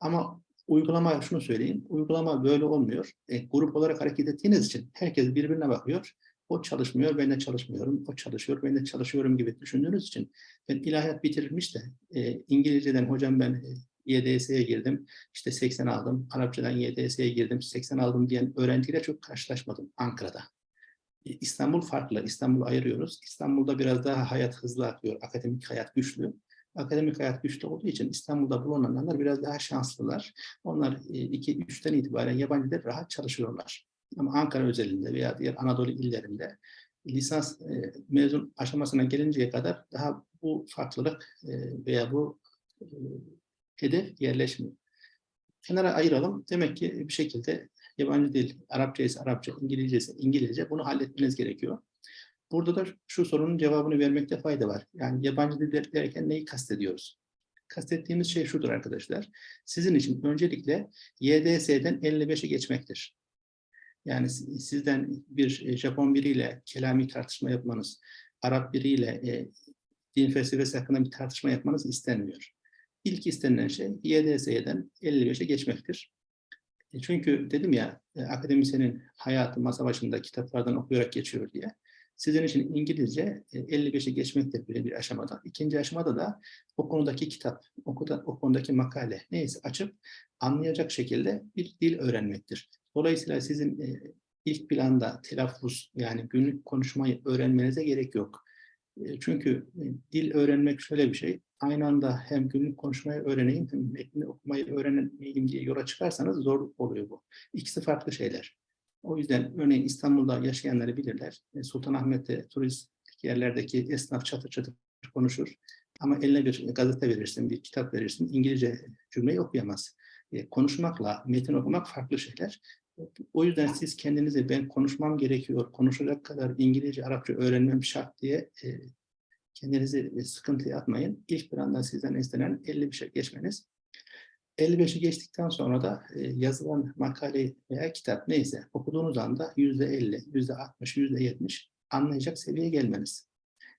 Ama uygulama, şunu söyleyeyim, uygulama böyle olmuyor. E, grup olarak hareket ettiğiniz için herkes birbirine bakıyor. O çalışmıyor, ben de çalışmıyorum. O çalışıyor, ben de çalışıyorum gibi düşündüğünüz için ben ilahiyat bitirilmiş de e, İngilizceden hocam ben e, YDS'ye girdim, işte 80 aldım. Arapçadan YDS'ye girdim, 80 aldım diyen öğrenciyle çok karşılaşmadım Ankara'da. E, İstanbul farklı, İstanbul'u ayırıyoruz. İstanbul'da biraz daha hayat hızlı akıyor, akademik hayat güçlü. Akademik hayat güçlü olduğu için İstanbul'da bulunanlar biraz daha şanslılar. Onlar 2-3'ten itibaren yabancı rahat çalışıyorlar. Ama Ankara özelinde veya diğer Anadolu illerinde lisans e, mezun aşamasına gelinceye kadar daha bu farklılık e, veya bu e, hedef yerleşmiyor. Kenara ayıralım. Demek ki bir şekilde yabancı dil, Arapça ise Arapça, İngilizce ise İngilizce bunu halletmeniz gerekiyor. Burada da şu sorunun cevabını vermekte fayda var. Yani yabancı dil derken neyi kastediyoruz? Kastettiğimiz şey şudur arkadaşlar. Sizin için öncelikle YDS'den 55'e geçmektir. Yani sizden bir Japon biriyle kelami tartışma yapmanız, Arap biriyle e, din felsefesi hakkında bir tartışma yapmanız istenmiyor. İlk istenilen şey YDS'den 55'e geçmektir. E, çünkü dedim ya e, akademisyenin hayatı masa başında kitaplardan okuyarak geçiyor diye. Sizin için İngilizce 55'e geçmek de böyle bir aşamada. İkinci aşamada da o konudaki kitap, o, konudaki makale neyse açıp anlayacak şekilde bir dil öğrenmektir. Dolayısıyla sizin ilk planda telaffuz yani günlük konuşmayı öğrenmenize gerek yok. E, Çünkü e, dil öğrenmek şöyle bir şey. Aynı anda hem günlük konuşmayı öğreneyim hem metni okumayı öğrenmeyeyim diye yola çıkarsanız zorluk oluyor bu. İkisi farklı şeyler. O yüzden örneğin İstanbul'da yaşayanları bilirler. E, Sultanahmet'te turistik yerlerdeki esnaf çatır çatır konuşur. Ama eline bir gazete verirsin, bir kitap verirsin, İngilizce cümleyi okuyamaz. E, konuşmakla metin okumak farklı şeyler. O yüzden siz kendinizi ben konuşmam gerekiyor, konuşacak kadar İngilizce, Arapça öğrenmem şart diye e, kendinizi sıkıntıya atmayın. İlk bir anda sizden istenen 55'e geçmeniz. 55'i geçtikten sonra da e, yazılan makale veya kitap neyse okuduğunuz anda %50, %60, %70 anlayacak seviyeye gelmeniz.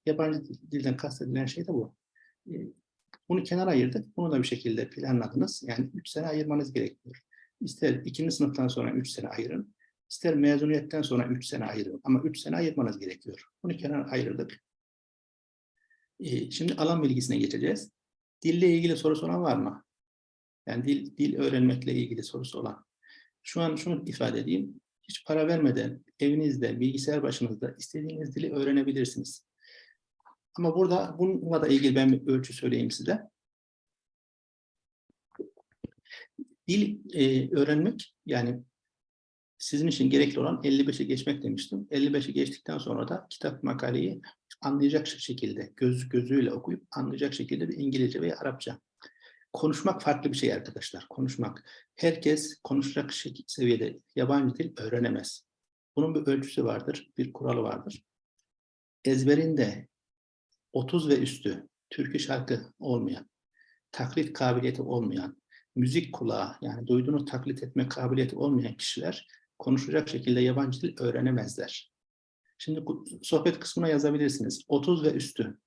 Yabancı dilden kastedilen şey de bu. E, Bunu kenara ayırdık. Bunu da bir şekilde planladınız. Yani 3 sene ayırmanız gerekiyor. İster ikinci sınıftan sonra 3 sene ayırın. ister mezuniyetten sonra 3 sene ayırın. Ama 3 sene ayırmanız gerekiyor. Bunu kenara ayırdık. Ee, Şimdi alan bilgisine geçeceğiz. Dille ilgili sorusu olan var mı? Yani dil, dil öğrenmekle ilgili sorusu olan. Şu an şunu ifade edeyim. Hiç para vermeden evinizde, bilgisayar başınızda istediğiniz dili öğrenebilirsiniz. Ama burada bununla da ilgili ben bir ölçü söyleyeyim size. Dil e, öğrenmek yani sizin için gerekli olan 55'e geçmek demiştim. 55'i geçtikten sonra da kitap makaleyi anlayacak şekilde, göz gözüyle okuyup anlayacak şekilde bir İngilizce veya Arapça. Konuşmak farklı bir şey arkadaşlar. Konuşmak. Herkes konuşacak seviyede yabancı dil öğrenemez. Bunun bir ölçüsü vardır, bir kuralı vardır. Ezberinde 30 ve üstü türkü şarkı olmayan, taklit kabiliyeti olmayan, müzik kulağı yani duyduğunu taklit etme kabiliyeti olmayan kişiler konuşacak şekilde yabancı dil öğrenemezler. Şimdi sohbet kısmına yazabilirsiniz. 30 ve üstü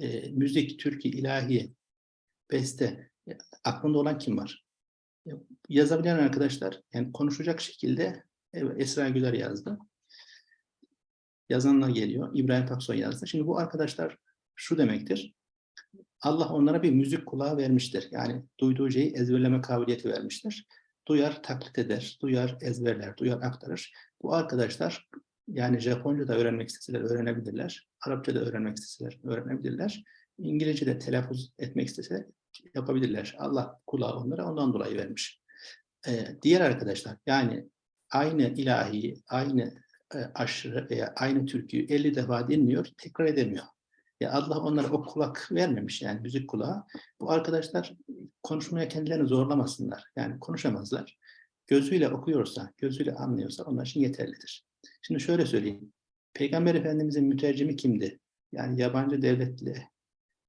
e, müzik, türkü, ilahi, beste e, aklında olan kim var? E, yazabilen arkadaşlar yani konuşacak şekilde evet, Esra Güler yazdı. Yazanlar geliyor. İbrahim Taksoy yazdı. Şimdi bu arkadaşlar şu demektir. Allah onlara bir müzik kulağı vermiştir. Yani duyduğu şeyi ezberleme kabiliyeti vermiştir. Duyar, taklit eder, duyar, ezberler, duyar, aktarır. Bu arkadaşlar yani Japonca da öğrenmek isteseler öğrenebilirler. Arapça da öğrenmek isteseler öğrenebilirler. İngilizce de telaffuz etmek isteseler yapabilirler. Allah kulağı onlara ondan dolayı vermiş. Ee, diğer arkadaşlar yani aynı ilahi, aynı e, aşırı veya aynı türküyü 50 defa dinliyor, tekrar edemiyor. Ya Allah onlara o kulak vermemiş yani müzik kulağı. Bu arkadaşlar konuşmaya kendilerini zorlamasınlar. Yani konuşamazlar. Gözüyle okuyorsa, gözüyle anlıyorsa onlar için yeterlidir. Şimdi şöyle söyleyeyim. Peygamber Efendimizin mütercimi kimdi? Yani yabancı devletle,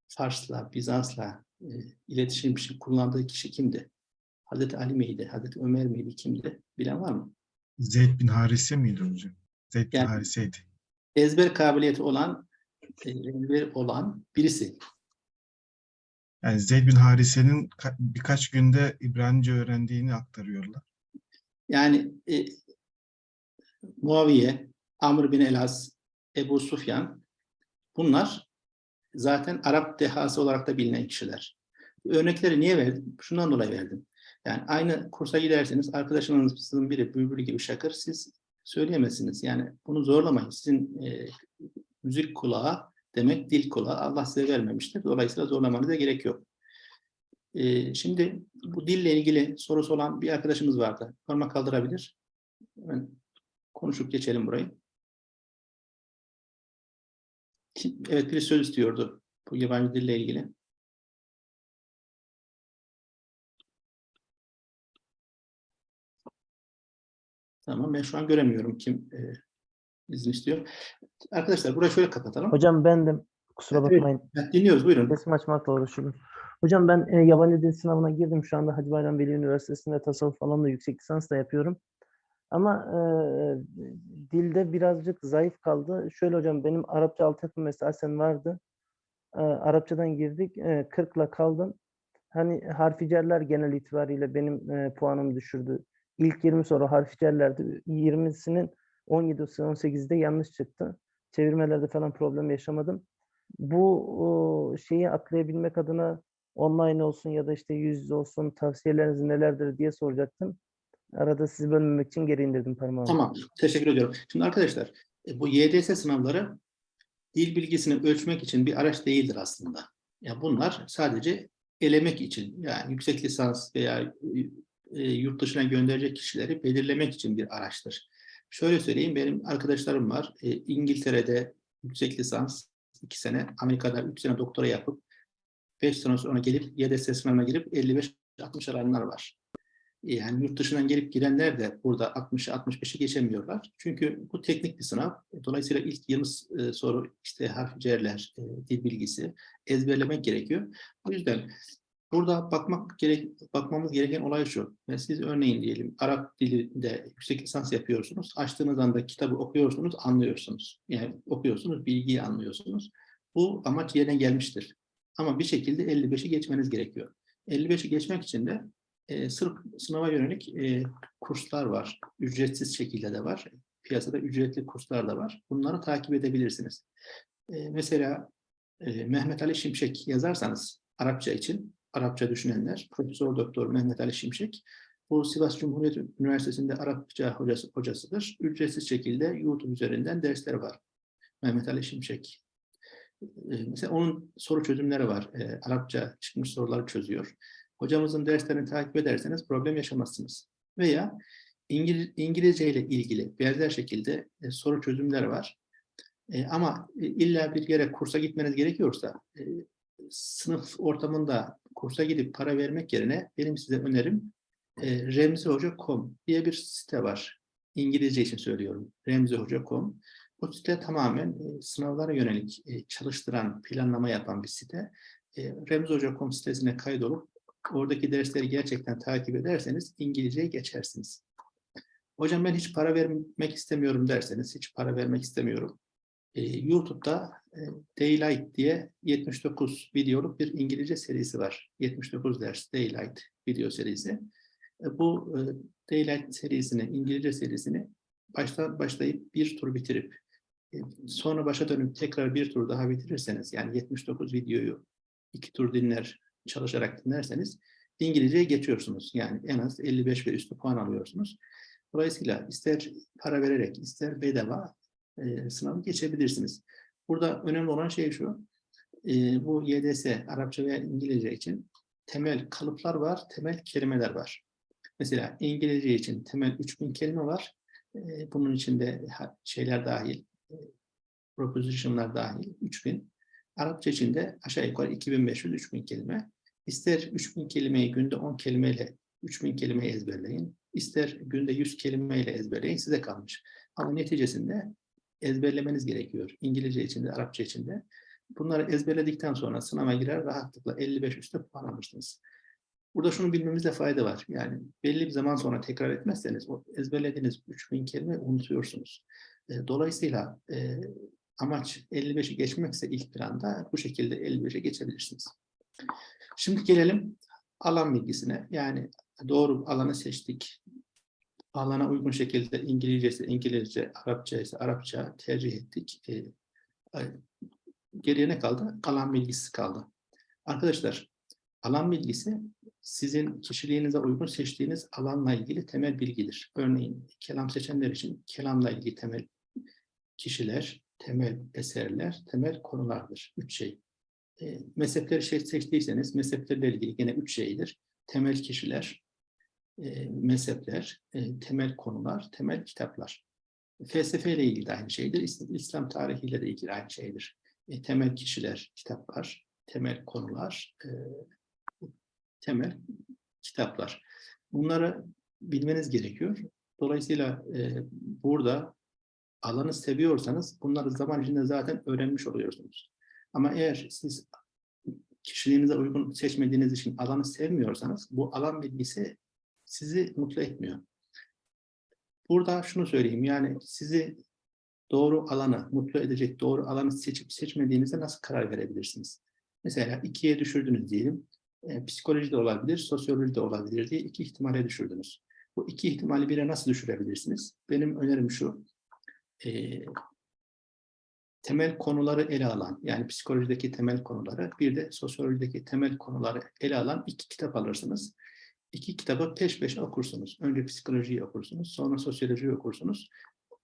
Fars'la, Bizans'la e, iletişim için kullandığı kişi kimdi? Hazreti Ali miydi? Hazreti Ömer miydi? Kimdi? Bilen var mı? Zeyd bin Harise miydi hocam? Zeyd bin Yani- Harise'ydi. Ezber kabiliyeti olan, e, ezber olan birisi. Yani Zeyd bin Harise'nin ka- birkaç günde İbranice öğrendiğini aktarıyorlar. Yani e, Muaviye, Amr bin Elas, Ebu Sufyan bunlar zaten Arap dehası olarak da bilinen kişiler. Örnekleri niye verdim? Şundan dolayı verdim. Yani aynı kursa giderseniz arkadaşınızın biri bülbül gibi şakır siz söyleyemezsiniz. Yani bunu zorlamayın. Sizin e, müzik kulağı demek dil kulağı Allah size vermemiştir. Dolayısıyla zorlamanıza gerek yok. E, şimdi bu dille ilgili sorusu olan bir arkadaşımız vardı. Parmak kaldırabilir. Hemen konuşup geçelim burayı. Evet, bir söz istiyordu bu yabancı dille ilgili. Tamam, ben şu an göremiyorum kim e, izin istiyor. Arkadaşlar burayı şöyle kapatalım. Hocam bendim. Kusura Evet. bakmayın. Evet, dinliyoruz, buyurun. Resim açmakla uğraşıyorum. Hocam ben e, yabancı dil sınavına girdim. Şu anda Hacı Bayram Veli Üniversitesi'nde tasavvuf alanında yüksek lisans da yapıyorum. Ama e, dilde birazcık zayıf kaldı. Şöyle hocam benim Arapça altyapım esasen vardı. E, Arapçadan girdik. E, 40'la kaldım. Hani harficerler genel itibariyle benim e, puanımı düşürdü. İlk 20 soru harficerlerdi. 20'sinin 17'si 18'de yanlış çıktı. Çevirmelerde falan problem yaşamadım. Bu o, şeyi atlayabilmek adına online olsun ya da işte yüz yüze olsun tavsiyeleriniz nelerdir diye soracaktım. Arada sizi bölmemek için geri indirdim parmağımı. Tamam, teşekkür ediyorum. Şimdi arkadaşlar, e, bu YDS sınavları dil bilgisini ölçmek için bir araç değildir aslında. Ya bunlar sadece elemek için yani yüksek lisans veya e, yurt dışına gönderecek kişileri belirlemek için bir araçtır. Şöyle söyleyeyim benim arkadaşlarım var. E, İngiltere'de yüksek lisans iki sene, Amerika'da üç sene doktora yapıp beş sene sonra gelip YDS sınavına girip 55-60 alanlar var. Yani yurt dışından gelip girenler de burada 60'ı 65'i geçemiyorlar. Çünkü bu teknik bir sınav. Dolayısıyla ilk 20 e, soru işte harf cerler, e, dil bilgisi ezberlemek gerekiyor. O yüzden burada bakmak gerek bakmamız gereken olay şu. Yani siz örneğin diyelim Arap dilinde yüksek lisans yapıyorsunuz. Açtığınız anda kitabı okuyorsunuz, anlıyorsunuz. Yani okuyorsunuz, bilgiyi anlıyorsunuz. Bu amaç yerine gelmiştir. Ama bir şekilde 55'i geçmeniz gerekiyor. 55'i geçmek için de e, sırf sınava yönelik e, kurslar var. Ücretsiz şekilde de var. Piyasada ücretli kurslar da var. Bunları takip edebilirsiniz. E, mesela e, Mehmet Ali Şimşek yazarsanız Arapça için, Arapça düşünenler, Profesör Doktor Mehmet Ali Şimşek, bu Sivas Cumhuriyet Üniversitesi'nde Arapça hocası, hocasıdır. Ücretsiz şekilde YouTube üzerinden dersler var. Mehmet Ali Şimşek. E, mesela onun soru çözümleri var. E, Arapça çıkmış soruları çözüyor. Hocamızın derslerini takip ederseniz problem yaşamazsınız. Veya İngiliz, İngilizce ile ilgili benzer şekilde e, soru çözümler var. E, ama e, illa bir yere kursa gitmeniz gerekiyorsa e, sınıf ortamında kursa gidip para vermek yerine benim size önerim e, remzihoca.com diye bir site var. İngilizce için söylüyorum. remzihoca.com. Bu site tamamen e, sınavlara yönelik e, çalıştıran, planlama yapan bir site. E, remzihoca.com sitesine kaydolup oradaki dersleri gerçekten takip ederseniz İngilizceye geçersiniz. Hocam ben hiç para vermek istemiyorum derseniz, hiç para vermek istemiyorum. Ee, YouTube'da e, Daylight diye 79 videoluk bir İngilizce serisi var. 79 ders Daylight video serisi. E, bu e, Daylight serisini, İngilizce serisini baştan başlayıp bir tur bitirip e, sonra başa dönüp tekrar bir tur daha bitirirseniz yani 79 videoyu iki tur dinler çalışarak dinlerseniz İngilizceye geçiyorsunuz. Yani en az 55 ve üstü puan alıyorsunuz. Dolayısıyla ister para vererek ister bedava e, sınavı geçebilirsiniz. Burada önemli olan şey şu. E, bu YDS Arapça veya İngilizce için temel kalıplar var, temel kelimeler var. Mesela İngilizce için temel 3000 kelime var. E, bunun içinde şeyler dahil, e, proposition'lar dahil 3000. Arapça için de aşağı yukarı 2500-3000 kelime. İster 3000 kelimeyi günde 10 kelimeyle 3000 kelimeyi ezberleyin. İster günde 100 kelimeyle ezberleyin. Size kalmış. Ama neticesinde ezberlemeniz gerekiyor. İngilizce için de, Arapça için de. Bunları ezberledikten sonra sınava girer rahatlıkla 55 üstü puan almıştınız. Burada şunu bilmemizde fayda var. Yani belli bir zaman sonra tekrar etmezseniz o ezberlediğiniz 3000 kelime unutuyorsunuz. E, Dolayısıyla e, amaç 55'i geçmekse ilk planda bu şekilde 55'e geçebilirsiniz. Şimdi gelelim alan bilgisine. Yani doğru alanı seçtik. Alana uygun şekilde İngilizce İngilizce, Arapça ise Arapça tercih ettik. E, geriye ne kaldı? Alan bilgisi kaldı. Arkadaşlar, alan bilgisi sizin kişiliğinize uygun seçtiğiniz alanla ilgili temel bilgidir. Örneğin kelam seçenler için kelamla ilgili temel kişiler, temel eserler, temel konulardır. Üç şey. E, mezhepleri şey seçtiyseniz mezheplerle ilgili yine üç şeydir. Temel kişiler, e, mezhepler, e, temel konular, temel kitaplar. Felsefeyle ilgili de aynı şeydir. İslam, tarihiyle de ilgili aynı şeydir. E, temel kişiler, kitaplar, temel konular, e, temel kitaplar. Bunları bilmeniz gerekiyor. Dolayısıyla burada alanı seviyorsanız bunları zaman içinde zaten öğrenmiş oluyorsunuz. Ama eğer siz kişiliğinize uygun seçmediğiniz için alanı sevmiyorsanız bu alan bilgisi sizi mutlu etmiyor. Burada şunu söyleyeyim yani sizi doğru alanı, mutlu edecek doğru alanı seçip seçmediğinizde nasıl karar verebilirsiniz? Mesela ikiye düşürdünüz diyelim. E, psikoloji de olabilir, sosyoloji de olabilir diye iki ihtimale düşürdünüz. Bu iki ihtimali bire nasıl düşürebilirsiniz? Benim önerim şu. E, temel konuları ele alan, yani psikolojideki temel konuları, bir de sosyolojideki temel konuları ele alan iki kitap alırsınız. İki kitabı peş peşe okursunuz. Önce psikolojiyi okursunuz, sonra sosyolojiyi okursunuz.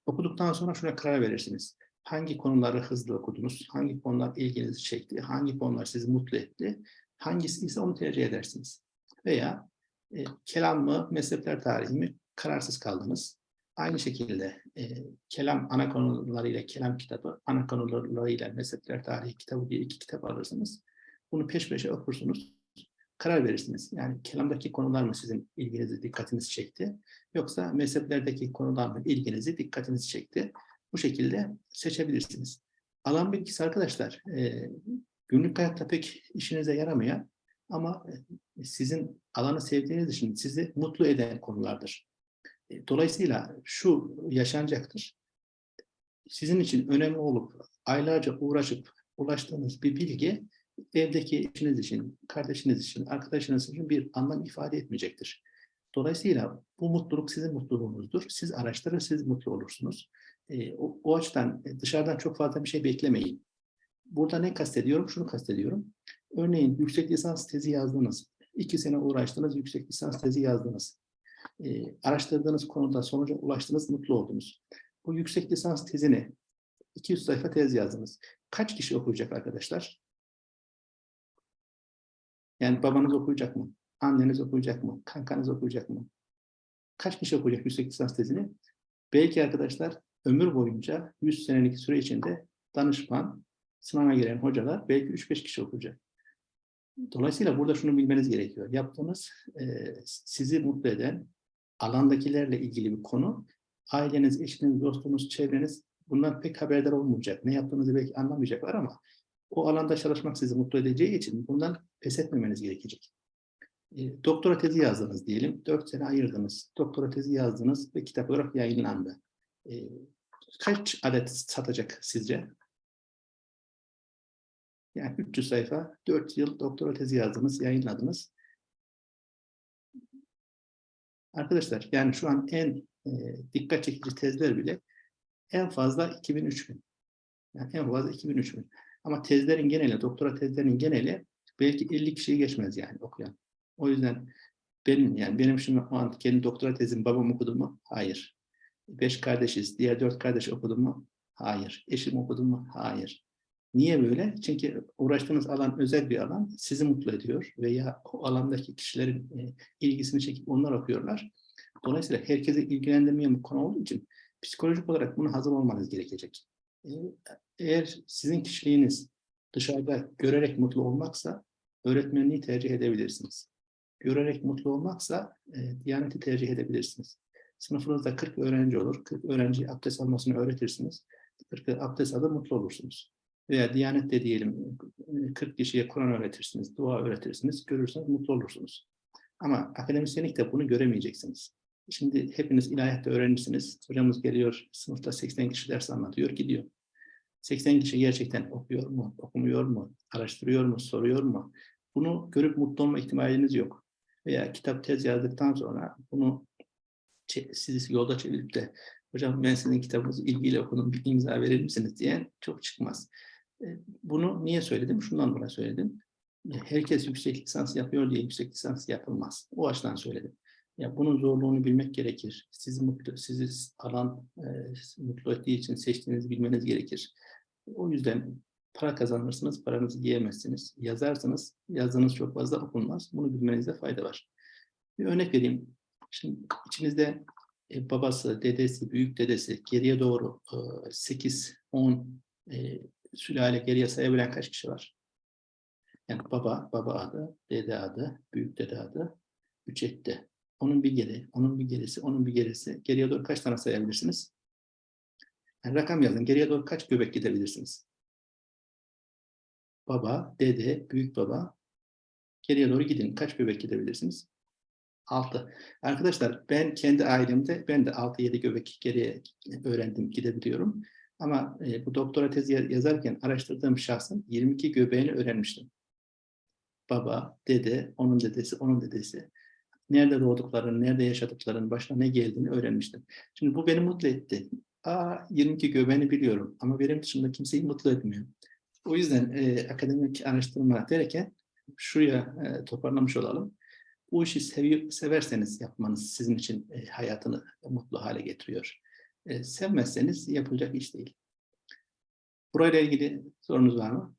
Okuduktan sonra şuna karar verirsiniz. Hangi konuları hızlı okudunuz? Hangi konular ilginizi çekti? Hangi konular sizi mutlu etti? Hangisi ise onu tercih edersiniz. Veya e, kelam mı, mezhepler tarihi mi kararsız kaldınız. Aynı şekilde e, kelam ana konularıyla kelam kitabı, ana konularıyla mezhepler tarihi kitabı diye iki kitap alırsınız. Bunu peş peşe okursunuz. Karar verirsiniz. Yani kelamdaki konular mı sizin ilginizi, dikkatinizi çekti? Yoksa mezheplerdeki konular mı ilginizi, dikkatinizi çekti? Bu şekilde seçebilirsiniz. Alan bilgisi arkadaşlar, e, günlük hayatta pek işinize yaramayan ama sizin alanı sevdiğiniz için sizi mutlu eden konulardır. Dolayısıyla şu yaşanacaktır. Sizin için önemli olup aylarca uğraşıp ulaştığınız bir bilgi evdeki eşiniz için, kardeşiniz için, arkadaşınız için bir anlam ifade etmeyecektir. Dolayısıyla bu mutluluk sizin mutluluğunuzdur. Siz araştırır, siz mutlu olursunuz. E, o, o açıdan dışarıdan çok fazla bir şey beklemeyin. Burada ne kastediyorum? Şunu kastediyorum. Örneğin yüksek lisans tezi yazdınız. İki sene uğraştınız, yüksek lisans tezi yazdınız. E, araştırdığınız konuda sonuca ulaştınız, mutlu oldunuz. Bu yüksek lisans tezini 200 sayfa tez yazdınız. Kaç kişi okuyacak arkadaşlar? Yani babanız okuyacak mı? Anneniz okuyacak mı? Kankanız okuyacak mı? Kaç kişi okuyacak yüksek lisans tezini? Belki arkadaşlar ömür boyunca 100 senelik süre içinde danışman, sınava giren hocalar belki 3-5 kişi okuyacak. Dolayısıyla burada şunu bilmeniz gerekiyor. Yaptığınız e, sizi mutlu eden alandakilerle ilgili bir konu, aileniz, eşiniz, dostunuz, çevreniz bundan pek haberdar olmayacak. Ne yaptığınızı belki anlamayacaklar ama o alanda çalışmak sizi mutlu edeceği için bundan pes etmemeniz gerekecek. E, doktora tezi yazdınız diyelim. Dört sene ayırdınız. Doktora tezi yazdınız ve kitap olarak yayınlandı. E, kaç adet satacak sizce? Yani 300 sayfa, 4 yıl doktora tezi yazdınız, yayınladınız. Arkadaşlar yani şu an en e, dikkat çekici tezler bile en fazla 2000-3000. Yani en fazla 2000-3000. Ama tezlerin geneli, doktora tezlerinin geneli belki 50 kişiyi geçmez yani okuyan. O yüzden benim yani benim şimdi o an kendi doktora tezim babam okudu mu? Hayır. Beş kardeşiz. Diğer dört kardeş okudu mu? Hayır. Eşim okudu mu? Hayır. Niye böyle? Çünkü uğraştığınız alan özel bir alan. Sizi mutlu ediyor veya o alandaki kişilerin e, ilgisini çekip onlar okuyorlar. Dolayısıyla herkese ilgilendirmeyen bir konu olduğu için psikolojik olarak buna hazır olmanız gerekecek. E, eğer sizin kişiliğiniz dışarıda görerek mutlu olmaksa öğretmenliği tercih edebilirsiniz. Görerek mutlu olmaksa e, Diyaneti tercih edebilirsiniz. Sınıfınızda 40 öğrenci olur. 40 öğrenci abdest almasını öğretirsiniz. 40 abdest alır mutlu olursunuz. Veya Diyanet'te diyelim 40 kişiye Kur'an öğretirsiniz, dua öğretirsiniz, görürseniz mutlu olursunuz. Ama akademisyenlikte bunu göremeyeceksiniz. Şimdi hepiniz ilahiyatta öğrencisiniz. Hocamız geliyor, sınıfta 80 kişi ders anlatıyor, gidiyor. 80 kişi gerçekten okuyor mu, okumuyor mu, araştırıyor mu, soruyor mu? Bunu görüp mutlu olma ihtimaliniz yok. Veya kitap tez yazdıktan sonra bunu sizi yolda çevirip de hocam ben sizin kitabınızı ilgiyle okudum, bir imza verir misiniz diyen çok çıkmaz. Bunu niye söyledim? Şundan dolayı söyledim. Herkes yüksek lisans yapıyor diye yüksek lisans yapılmaz. O açıdan söyledim. Ya bunun zorluğunu bilmek gerekir. Sizi mutlu, sizi alan e, mutlu ettiği için seçtiğinizi bilmeniz gerekir. O yüzden para kazanırsınız, paranızı yiyemezsiniz. Yazarsınız, yazdığınız çok fazla okunmaz. Bunu bilmenizde fayda var. Bir örnek vereyim. Şimdi içinizde e, babası, dedesi, büyük dedesi geriye doğru e, 8, 10 e, sülale geriye sayabilen kaç kişi var? Yani baba, baba adı, dede adı, büyük dede adı, üç etti. Onun bir geri, onun bir gerisi, onun bir gerisi. Geriye doğru kaç tane sayabilirsiniz? Yani rakam yazın. Geriye doğru kaç göbek gidebilirsiniz? Baba, dede, büyük baba. Geriye doğru gidin. Kaç göbek gidebilirsiniz? 6. Arkadaşlar ben kendi ailemde ben de 6-7 göbek geriye öğrendim, gidebiliyorum. Ama e, bu doktora tezi yazarken araştırdığım şahsın 22 göbeğini öğrenmiştim. Baba, dede, onun dedesi, onun dedesi. Nerede doğduklarını, nerede yaşadıklarını, başına ne geldiğini öğrenmiştim. Şimdi bu beni mutlu etti. Aa, 22 göbeğini biliyorum ama benim dışında kimseyi mutlu etmiyor. O yüzden e, akademik araştırma derken şuraya e, toparlamış olalım. Bu işi sevi, severseniz yapmanız sizin için e, hayatını mutlu hale getiriyor. E, sevmezseniz yapılacak iş değil. Burayla ilgili sorunuz var mı?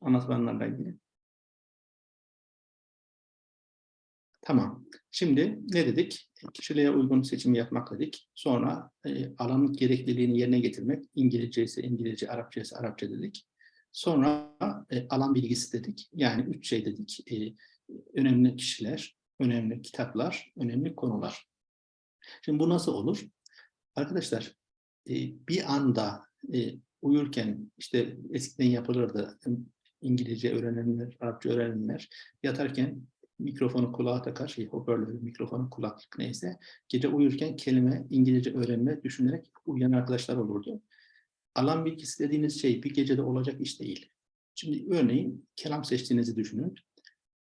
Anlatılanlarla ilgili. Tamam. Şimdi ne dedik? Kişiliğe uygun seçim yapmak dedik. Sonra e, alanın gerekliliğini yerine getirmek. İngilizce ise İngilizce, Arapça ise Arapça dedik. Sonra e, alan bilgisi dedik. Yani üç şey dedik. E, önemli kişiler, önemli kitaplar, önemli konular. Şimdi bu nasıl olur? Arkadaşlar e, bir anda e, uyurken işte eskiden yapılırdı İngilizce öğrenenler, Arapça öğrenenler yatarken mikrofonu kulağa takar, şey, hoparlörü, mikrofonu, kulaklık neyse. Gece uyurken kelime, İngilizce öğrenme düşünerek uyuyan arkadaşlar olurdu. Alan bilgisi dediğiniz şey bir gecede olacak iş değil. Şimdi örneğin kelam seçtiğinizi düşünün.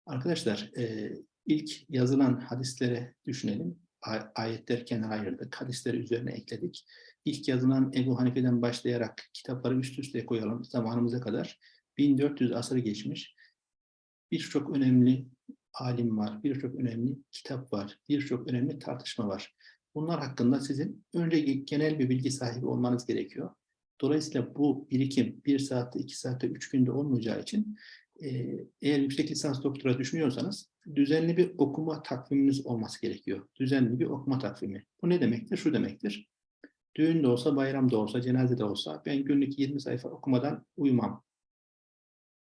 Arkadaşlar e, ilk yazılan hadislere düşünelim. A- ayetler kenara ayırdık. Hadisleri üzerine ekledik. İlk yazılan Ebu Hanife'den başlayarak kitapları üst üste koyalım zamanımıza kadar. 1400 asırı geçmiş. Birçok önemli alim var, birçok önemli kitap var, birçok önemli tartışma var. Bunlar hakkında sizin önce genel bir bilgi sahibi olmanız gerekiyor. Dolayısıyla bu birikim bir saatte, iki saatte, üç günde olmayacağı için eğer yüksek lisans doktora düşünüyorsanız düzenli bir okuma takviminiz olması gerekiyor. Düzenli bir okuma takvimi. Bu ne demektir? Şu demektir. Düğün de olsa, bayram da olsa, cenaze de olsa ben günlük 20 sayfa okumadan uyumam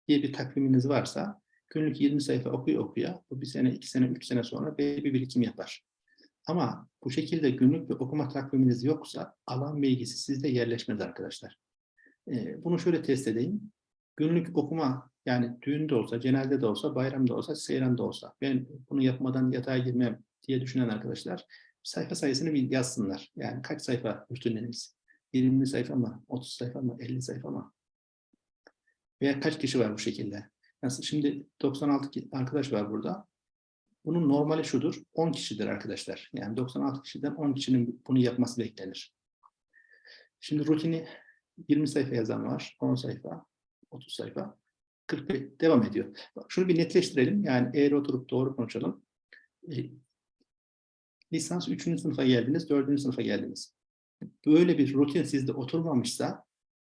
diye bir takviminiz varsa günlük 20 sayfa okuya okuya bu bir sene, iki sene, üç sene sonra belli bir birikim yapar. Ama bu şekilde günlük bir okuma takviminiz yoksa alan bilgisi sizde yerleşmez arkadaşlar. Ee, bunu şöyle test edeyim. Günlük okuma yani düğünde olsa, cenazede de olsa, bayramda olsa, seyranda olsa ben bunu yapmadan yatağa girmem diye düşünen arkadaşlar sayfa sayısını bir yazsınlar. Yani kaç sayfa rutinleriniz? 20 sayfa mı? 30 sayfa mı? 50 sayfa mı? Veya kaç kişi var bu şekilde? Nasıl? Şimdi 96 ki- arkadaş var burada. Bunun normali şudur. 10 kişidir arkadaşlar. Yani 96 kişiden 10 kişinin bunu yapması beklenir. Şimdi rutini 20 sayfa yazan var. 10 sayfa, 30 sayfa. 45 devam ediyor. Bak, şunu bir netleştirelim. Yani eğer oturup doğru konuşalım. E, lisans 3. sınıfa geldiniz, 4. sınıfa geldiniz. Böyle bir rutin sizde oturmamışsa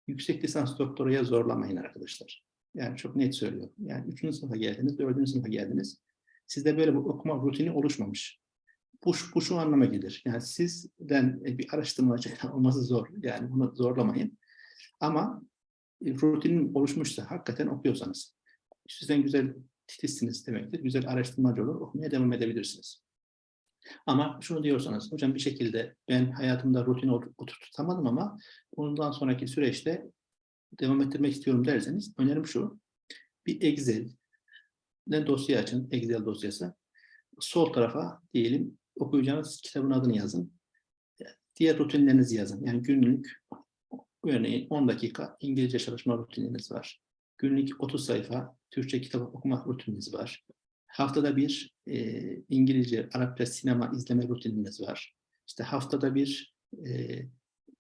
yüksek lisans doktoraya zorlamayın arkadaşlar. Yani çok net söylüyorum. Yani 3. sınıfa geldiniz, 4. sınıfa geldiniz. Sizde böyle bir okuma rutini oluşmamış. Bu, bu şu anlama gelir. Yani sizden bir araştırmacı olması zor. Yani bunu zorlamayın. Ama rutinin oluşmuşsa, hakikaten okuyorsanız, sizden güzel titizsiniz demektir. Güzel araştırmacı olur, okumaya devam edebilirsiniz. Ama şunu diyorsanız, hocam bir şekilde ben hayatımda rutini ot- oturtamadım ama bundan sonraki süreçte devam ettirmek istiyorum derseniz önerim şu. Bir Excel ne dosya açın, Excel dosyası. Sol tarafa diyelim okuyacağınız kitabın adını yazın. Diğer rutinlerinizi yazın. Yani günlük örneğin 10 dakika İngilizce çalışma rutininiz var. Günlük 30 sayfa Türkçe kitap okuma rutininiz var. Haftada bir e, İngilizce, Arapça sinema izleme rutininiz var. İşte haftada bir e,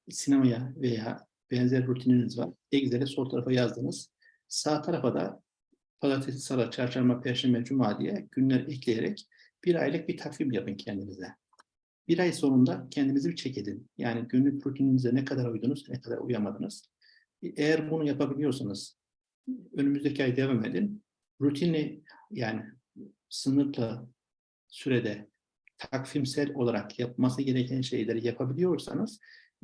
sinemaya veya benzer rutininiz var. Excel'e sol tarafa yazdınız. Sağ tarafa da pazartesi, salı, çarşamba, perşembe, cuma diye günler ekleyerek bir aylık bir takvim yapın kendinize. Bir ay sonunda kendinizi bir çek edin. Yani günlük rutininize ne kadar uydunuz, ne kadar uyamadınız. Eğer bunu yapabiliyorsanız önümüzdeki ay devam edin. Rutini yani sınırlı sürede takvimsel olarak yapması gereken şeyleri yapabiliyorsanız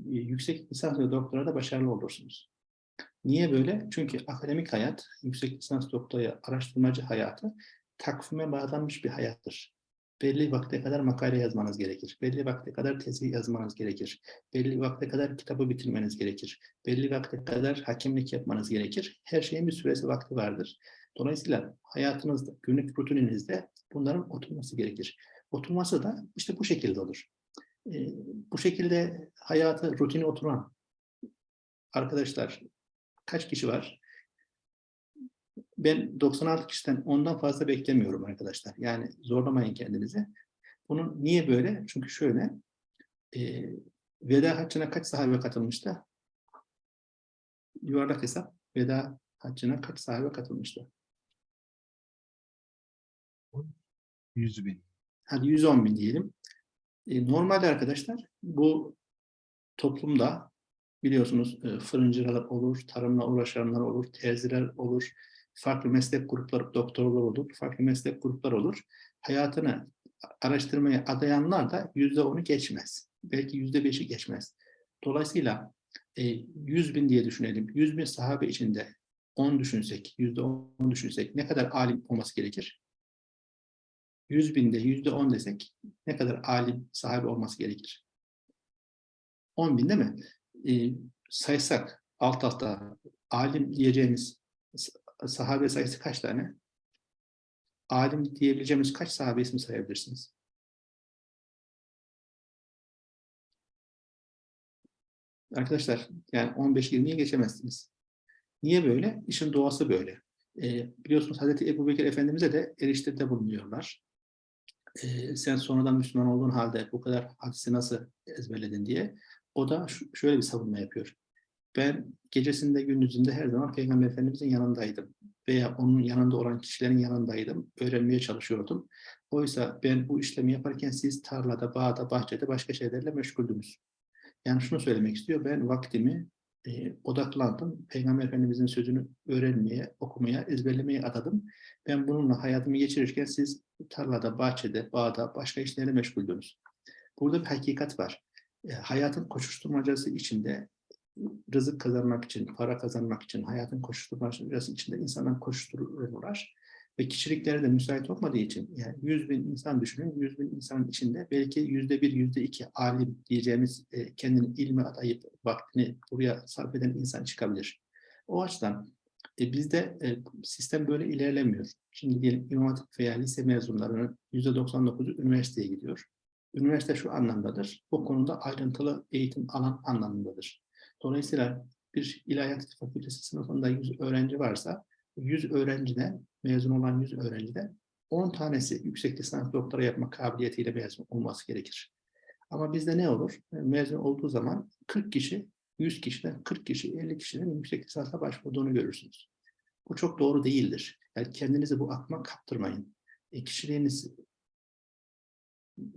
e, yüksek lisans ve doktorada başarılı olursunuz. Niye böyle? Çünkü akademik hayat, yüksek lisans doktora, araştırmacı hayatı takvime bağlanmış bir hayattır. Belli vakte kadar makale yazmanız gerekir. Belli vakte kadar tezi yazmanız gerekir. Belli vakte kadar kitabı bitirmeniz gerekir. Belli vakte kadar hakimlik yapmanız gerekir. Her şeyin bir süresi vakti vardır. Dolayısıyla hayatınızda, günlük rutininizde bunların oturması gerekir. Oturması da işte bu şekilde olur. Ee, bu şekilde hayatı, rutini oturan arkadaşlar kaç kişi var? Ben 96 kişiden ondan fazla beklemiyorum arkadaşlar. Yani zorlamayın kendinizi. Bunun niye böyle? Çünkü şöyle, e, veda haccına kaç sahabe katılmıştı? Yuvarlak hesap, veda haccına kaç sahabe katılmıştı? 100 bin. Hadi 110 bin diyelim. E, normalde arkadaşlar bu toplumda biliyorsunuz e, fırıncılar olur, tarımla uğraşanlar olur, terziler olur, farklı meslek grupları, doktorlar olur, farklı meslek grupları olur. Hayatını araştırmaya adayanlar da yüzde onu geçmez. Belki yüzde beşi geçmez. Dolayısıyla e, 100 bin diye düşünelim. 100 bin sahabe içinde 10 düşünsek, yüzde 10 düşünsek ne kadar alim olması gerekir? 100 binde yüzde 10 desek ne kadar alim sahabe olması gerekir? 10 bin değil mi? Ee, saysak alt alta alim diyeceğimiz sahabe sayısı kaç tane? Alim diyebileceğimiz kaç sahabe ismi sayabilirsiniz? Arkadaşlar yani 15-20'ye geçemezsiniz. Niye böyle? İşin doğası böyle. Ee, biliyorsunuz Hazreti Ebu Bekir Efendimiz'e de eriştirde bulunuyorlar. Ee, sen sonradan Müslüman olduğun halde bu kadar hadisi nasıl ezberledin diye. O da şöyle bir savunma yapıyor. Ben gecesinde gündüzünde her zaman Peygamber Efendimiz'in yanındaydım. Veya onun yanında olan kişilerin yanındaydım. Öğrenmeye çalışıyordum. Oysa ben bu işlemi yaparken siz tarlada, bağda, bahçede başka şeylerle meşguldünüz. Yani şunu söylemek istiyor. Ben vaktimi e, odaklandım. Peygamber Efendimiz'in sözünü öğrenmeye, okumaya, ezberlemeye adadım. Ben bununla hayatımı geçirirken siz tarlada, bahçede, bağda, başka işlerle meşguldünüz. Burada bir hakikat var. E, hayatın koşuşturmacası içinde rızık kazanmak için, para kazanmak için, hayatın koşuşturmacası içinde insanlar koşuştururlar. Ve kişilikleri de müsait olmadığı için, yani 100 bin insan düşünün, 100 bin insanın içinde belki yüzde bir, yüzde iki alim diyeceğimiz e, kendini ilme adayıp vaktini buraya sarf eden insan çıkabilir. O açıdan e, bizde e, sistem böyle ilerlemiyor. Şimdi diyelim İmam Hatip veya lise mezunlarının yüzde 99'u üniversiteye gidiyor. Üniversite şu anlamdadır, o konuda ayrıntılı eğitim alan anlamındadır. Dolayısıyla bir ilahiyat fakültesi sınıfında 100 öğrenci varsa 100 öğrenciden, mezun olan 100 öğrenciden 10 tanesi yüksek lisans doktora yapma kabiliyetiyle mezun olması gerekir. Ama bizde ne olur? Mezun olduğu zaman 40 kişi, 100 kişiden 40 kişi, 50 kişinin yüksek lisansa başvurduğunu görürsünüz. Bu çok doğru değildir. Yani kendinizi bu akma kaptırmayın. E, kişiliğiniz,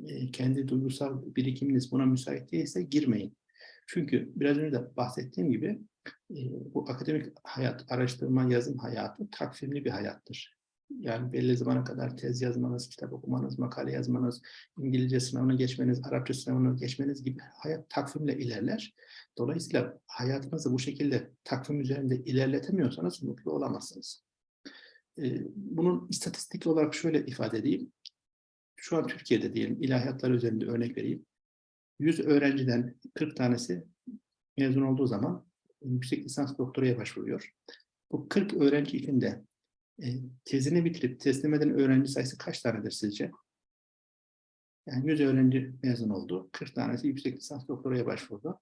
e, kendi duygusal birikiminiz buna müsait değilse girmeyin. Çünkü biraz önce de bahsettiğim gibi e, bu akademik hayat, araştırma, yazım hayatı takvimli bir hayattır. Yani belli zamana kadar tez yazmanız, kitap okumanız, makale yazmanız, İngilizce sınavını geçmeniz, Arapça sınavını geçmeniz gibi hayat takvimle ilerler. Dolayısıyla hayatınızı bu şekilde takvim üzerinde ilerletemiyorsanız mutlu olamazsınız. Bunun istatistik olarak şöyle ifade edeyim. Şu an Türkiye'de diyelim ilahiyatlar üzerinde örnek vereyim. 100 öğrenciden 40 tanesi mezun olduğu zaman yüksek lisans doktoraya başvuruyor. Bu 40 öğrenci içinde e, tezini bitirip teslim eden öğrenci sayısı kaç tanedir sizce? Yani 100 öğrenci mezun oldu. 40 tanesi yüksek lisans doktoraya başvurdu.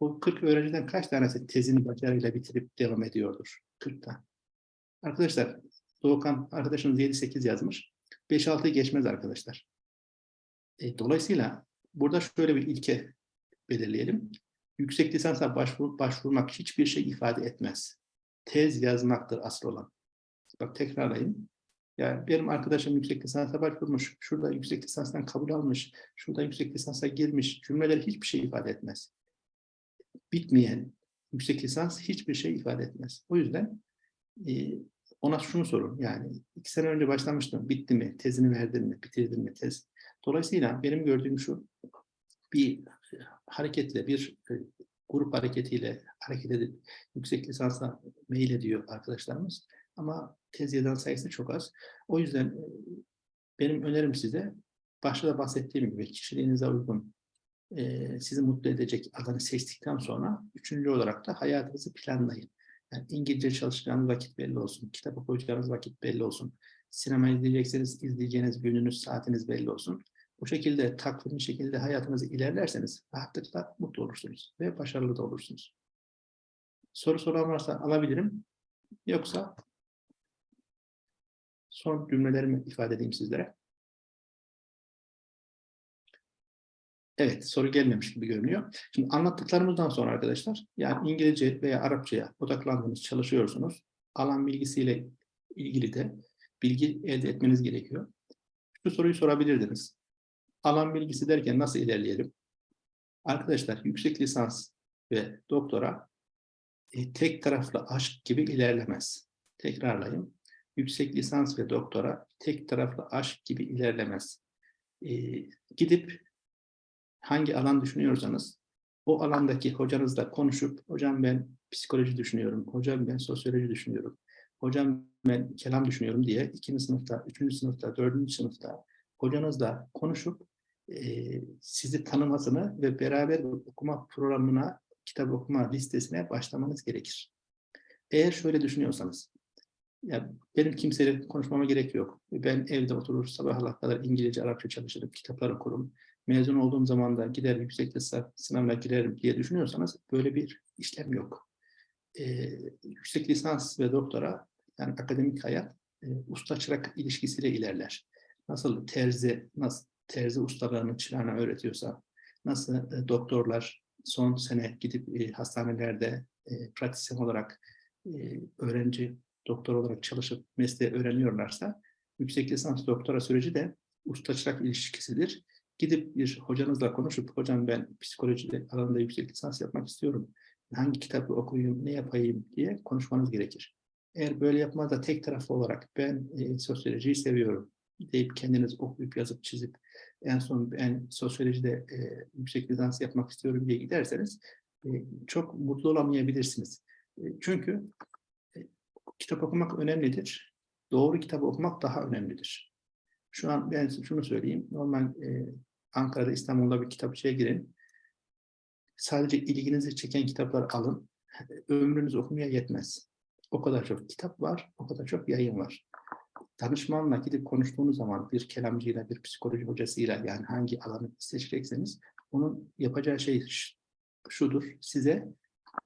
Bu 40 öğrenciden kaç tanesi tezini başarıyla bitirip devam ediyordur? 40 tane. Arkadaşlar, Doğukan arkadaşımız 7-8 yazmış. 5-6'yı geçmez arkadaşlar. E, dolayısıyla burada şöyle bir ilke belirleyelim. Yüksek lisansa başvur, başvurmak hiçbir şey ifade etmez. Tez yazmaktır asıl olan. Bak tekrarlayayım. Yani benim arkadaşım yüksek lisansa başvurmuş, şurada yüksek lisanstan kabul almış, şurada yüksek lisansa girmiş cümleler hiçbir şey ifade etmez. Bitmeyen yüksek lisans hiçbir şey ifade etmez. O yüzden e, ona şunu sorun. Yani iki sene önce başlamıştım. Bitti mi? Tezini verdin mi? Bitirdin mi tez? Dolayısıyla benim gördüğüm şu. Bir hareketle, bir e, grup hareketiyle hareket edip yüksek lisansa mail ediyor arkadaşlarımız. Ama tez yazan sayısı çok az. O yüzden e, benim önerim size başta da bahsettiğim gibi kişiliğinize uygun e, sizi mutlu edecek alanı seçtikten sonra üçüncü olarak da hayatınızı planlayın. Yani İngilizce çalışacağınız vakit belli olsun, kitap okuyacağınız vakit belli olsun, sinema izleyecekseniz izleyeceğiniz gününüz, saatiniz belli olsun. Bu şekilde takvimli şekilde hayatınızı ilerlerseniz rahatlıkla mutlu olursunuz ve başarılı da olursunuz. Soru soran varsa alabilirim. Yoksa son cümlelerimi ifade edeyim sizlere. Evet, soru gelmemiş gibi görünüyor. Şimdi anlattıklarımızdan sonra arkadaşlar, yani İngilizce veya Arapçaya odaklandınız, çalışıyorsunuz. Alan bilgisiyle ilgili de bilgi elde etmeniz gerekiyor. Şu soruyu sorabilirdiniz. Alan bilgisi derken nasıl ilerleyelim? Arkadaşlar yüksek lisans ve doktora e, tek taraflı aşk gibi ilerlemez. Tekrarlayayım. Yüksek lisans ve doktora tek taraflı aşk gibi ilerlemez. E, gidip hangi alan düşünüyorsanız o alandaki hocanızla konuşup hocam ben psikoloji düşünüyorum, hocam ben sosyoloji düşünüyorum, hocam ben kelam düşünüyorum diye ikinci sınıfta, üçüncü sınıfta, dördüncü sınıfta hocanızla konuşup sizi tanımasını ve beraber okuma programına, kitap okuma listesine başlamanız gerekir. Eğer şöyle düşünüyorsanız, ya benim kimseyle konuşmama gerek yok. Ben evde oturur sabahlara kadar İngilizce, Arapça çalışırım, kitaplar okurum. Mezun olduğum zaman da gider yüksek lisans sınavına girerim diye düşünüyorsanız böyle bir işlem yok. Ee, yüksek lisans ve doktora yani akademik hayat e, usta çırak ilişkisiyle ilerler. Nasıl terzi, nasıl terzi ustalarını çırağına öğretiyorsa, nasıl e, doktorlar son sene gidip e, hastanelerde e, pratisyen olarak e, öğrenci doktor olarak çalışıp mesleği öğreniyorlarsa, yüksek lisans doktora süreci de usta ilişkisidir. Gidip bir hocanızla konuşup, hocam ben psikolojide alanında yüksek lisans yapmak istiyorum. Hangi kitabı okuyayım, ne yapayım diye konuşmanız gerekir. Eğer böyle yapmaz da tek taraflı olarak ben e, sosyolojiyi seviyorum deyip kendiniz okuyup yazıp çizip en son ben sosyolojide e, yüksek lisans yapmak istiyorum diye giderseniz e, çok mutlu olamayabilirsiniz. E, çünkü e, kitap okumak önemlidir. Doğru kitabı okumak daha önemlidir. Şu an ben şunu söyleyeyim. Normal e, Ankara'da, İstanbul'da bir kitapçıya girin. Sadece ilginizi çeken kitaplar alın. Ömrünüz okumaya yetmez. O kadar çok kitap var, o kadar çok yayın var. Danışmanla gidip konuştuğunuz zaman bir kelamcıyla, bir psikoloji hocasıyla yani hangi alanı seçecekseniz onun yapacağı şey şudur. Size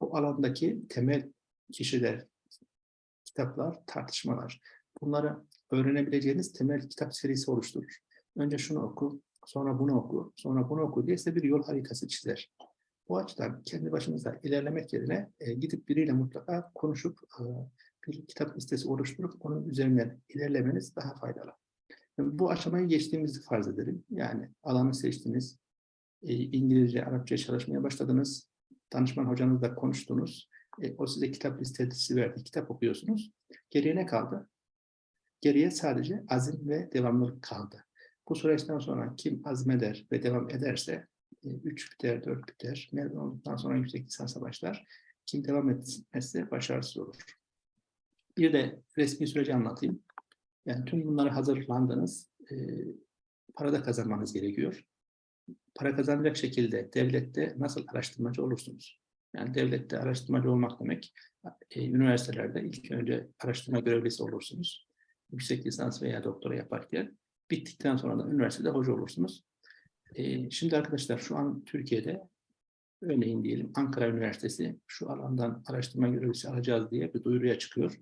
o alandaki temel kişiler, kitaplar, tartışmalar. Bunları öğrenebileceğiniz temel kitap serisi oluşturur. Önce şunu oku, sonra bunu oku, sonra bunu oku diye size bir yol haritası çizer. Bu açıdan kendi başınıza ilerlemek yerine e, gidip biriyle mutlaka konuşup e, bir kitap listesi oluşturup onun üzerinden ilerlemeniz daha faydalı. Bu aşamayı geçtiğimizi farz edelim. Yani alanı seçtiniz, e, İngilizce, Arapça çalışmaya başladınız, danışman hocanızla konuştunuz, e, o size kitap listesi verdi, kitap okuyorsunuz. Geriye ne kaldı? Geriye sadece azim ve devamlılık kaldı. Bu süreçten sonra kim azmeder ve devam ederse 3 biter, 4 biter. Mezun olduktan sonra yüksek lisansa başlar. Kim devam etmezse başarısız olur. Bir de resmi süreci anlatayım. Yani tüm bunları hazırlandınız. E, para da kazanmanız gerekiyor. Para kazanacak şekilde devlette nasıl araştırmacı olursunuz? Yani devlette araştırmacı olmak demek, e, üniversitelerde ilk önce araştırma görevlisi olursunuz. Yüksek lisans veya doktora yaparken bittikten sonra da üniversitede hoca olursunuz. Ee, şimdi arkadaşlar şu an Türkiye'de örneğin diyelim Ankara Üniversitesi şu alandan araştırma görevlisi alacağız diye bir duyuruya çıkıyor.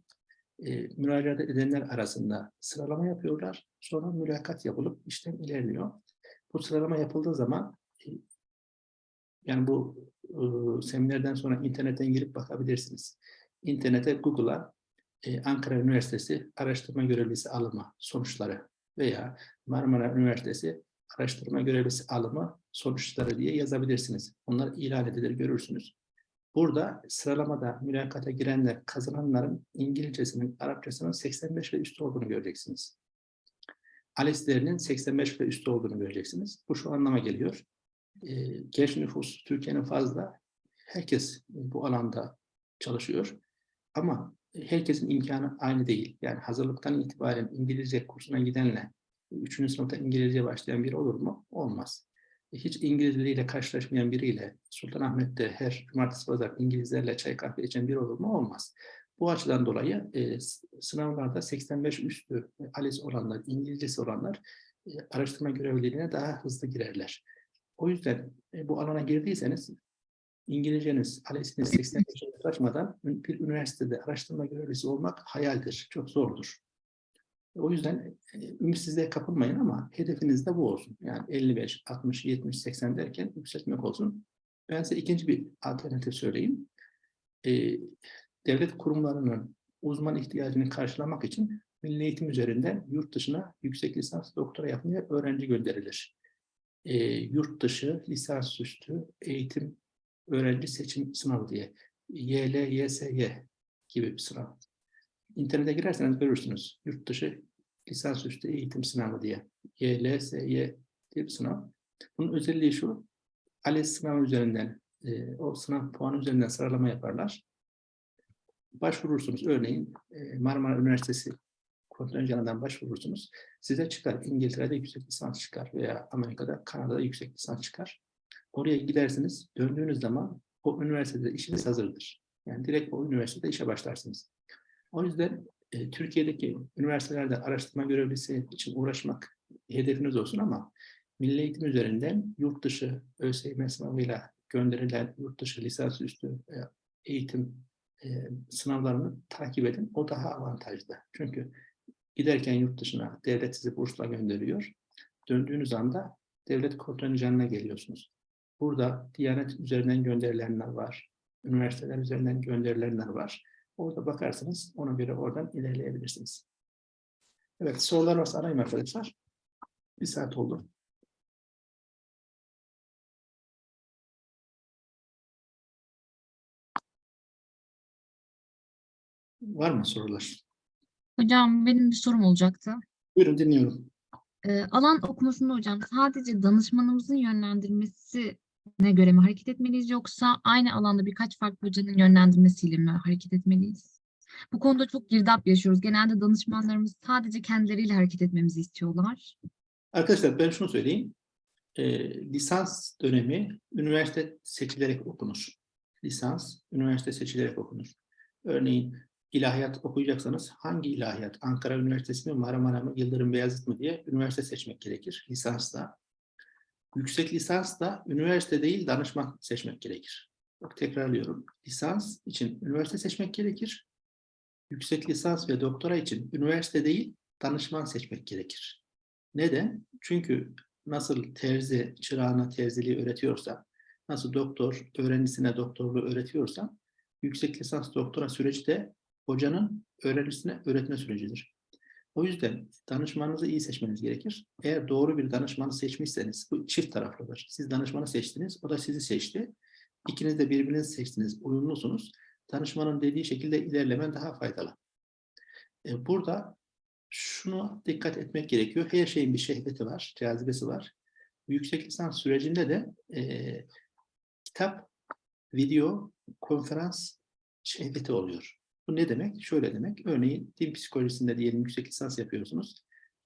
Ee, müracaat edenler arasında sıralama yapıyorlar. Sonra mülakat yapılıp işlem ilerliyor. Bu sıralama yapıldığı zaman e, yani bu e, seminerden sonra internetten girip bakabilirsiniz. İnternete Google'a e, Ankara Üniversitesi araştırma görevlisi alımı sonuçları veya Marmara Üniversitesi araştırma görevlisi alımı sonuçları diye yazabilirsiniz. Onlar ilan edilir görürsünüz. Burada sıralamada mülakata girenler, kazananların İngilizcesinin, Arapçasının 85 ve üstü olduğunu göreceksiniz. ALES'lerinin 85 ve üstü olduğunu göreceksiniz. Bu şu anlama geliyor. Ee, genç nüfus Türkiye'nin fazla. Herkes bu alanda çalışıyor. Ama herkesin imkanı aynı değil. Yani hazırlıktan itibaren İngilizce kursuna gidenle üçüncü sınıfta İngilizce başlayan biri olur mu? Olmaz. Hiç İngilizleriyle karşılaşmayan biriyle Sultanahmet'te her cumartesi pazar İngilizlerle çay kahve içen biri olur mu? Olmaz. Bu açıdan dolayı e, sınavlarda 85 üstü e, ALES olanlar, İngilizcesi olanlar e, araştırma görevliliğine daha hızlı girerler. O yüzden e, bu alana girdiyseniz İngilizceniz, ALES'iniz 85'e yaklaşmadan bir üniversitede araştırma görevlisi olmak hayaldir, çok zordur. O yüzden e, ümitsizliğe kapılmayın ama hedefiniz de bu olsun. Yani 55, 60, 70, 80 derken yükseltmek olsun. Ben size ikinci bir alternatif söyleyeyim. E, devlet kurumlarının uzman ihtiyacını karşılamak için milli eğitim üzerinden yurt dışına yüksek lisans doktora yapmaya öğrenci gönderilir. E, yurt dışı lisansüstü eğitim öğrenci seçim sınavı diye. YLYSY gibi bir sınav. İnternete girerseniz görürsünüz. Yurt dışı lisansüstü eğitim sınavı diye. YLSY diye bir sınav. Bunun özelliği şu. ALES sınavı üzerinden, e, o sınav puanı üzerinden sıralama yaparlar. Başvurursunuz. Örneğin e, Marmara Üniversitesi kontenjanından başvurursunuz. Size çıkar. İngiltere'de yüksek lisans çıkar veya Amerika'da, Kanada'da yüksek lisans çıkar. Oraya gidersiniz. Döndüğünüz zaman o üniversitede işiniz hazırdır. Yani direkt o üniversitede işe başlarsınız. O yüzden e, Türkiye'deki üniversitelerde araştırma görevlisi için uğraşmak hedefiniz olsun ama milli eğitim üzerinden yurt dışı ÖSYM sınavıyla gönderilen yurt dışı lisansüstü e, eğitim e, sınavlarını takip edin. O daha avantajlı. Çünkü giderken yurt dışına devlet sizi bursla gönderiyor. Döndüğünüz anda devlet kontenjanına geliyorsunuz. Burada Diyanet üzerinden gönderilenler var. Üniversiteler üzerinden gönderilenler var. Orada bakarsınız, ona göre oradan ilerleyebilirsiniz. Evet, sorular varsa arayın arkadaşlar. Bir saat oldu. Var mı sorular? Hocam benim bir sorum olacaktı. Buyurun dinliyorum. Ee, alan okumasında hocam sadece danışmanımızın yönlendirmesine göre mi hareket etmeliyiz yoksa aynı alanda birkaç farklı hocanın yönlendirmesiyle mi hareket etmeliyiz? Bu konuda çok girdap yaşıyoruz. Genelde danışmanlarımız sadece kendileriyle hareket etmemizi istiyorlar. Arkadaşlar ben şunu söyleyeyim. Ee, lisans dönemi üniversite seçilerek okunur. Lisans, üniversite seçilerek okunur. Örneğin ilahiyat okuyacaksanız hangi ilahiyat? Ankara Üniversitesi mi, Marmara mı, Yıldırım Beyazıt mı diye üniversite seçmek gerekir lisansta. Yüksek lisans da üniversite değil danışman seçmek gerekir. Bak tekrarlıyorum. Lisans için üniversite seçmek gerekir. Yüksek lisans ve doktora için üniversite değil danışman seçmek gerekir. Neden? Çünkü nasıl terzi çırağına terziliği öğretiyorsa, nasıl doktor öğrencisine doktorluğu öğretiyorsa, yüksek lisans doktora süreci de hocanın öğrencisine öğretme sürecidir. O yüzden danışmanınızı iyi seçmeniz gerekir. Eğer doğru bir danışmanı seçmişseniz, bu çift taraflıdır. Siz danışmanı seçtiniz, o da sizi seçti. İkiniz de birbirinizi seçtiniz, uyumlusunuz. Danışmanın dediği şekilde ilerlemen daha faydalı. E, Burada şunu dikkat etmek gerekiyor. Her şeyin bir şehveti var, cazibesi var. Yüksek lisans sürecinde de e, kitap, video, konferans şehveti oluyor. Bu ne demek? Şöyle demek. Örneğin din psikolojisinde diyelim yüksek lisans yapıyorsunuz.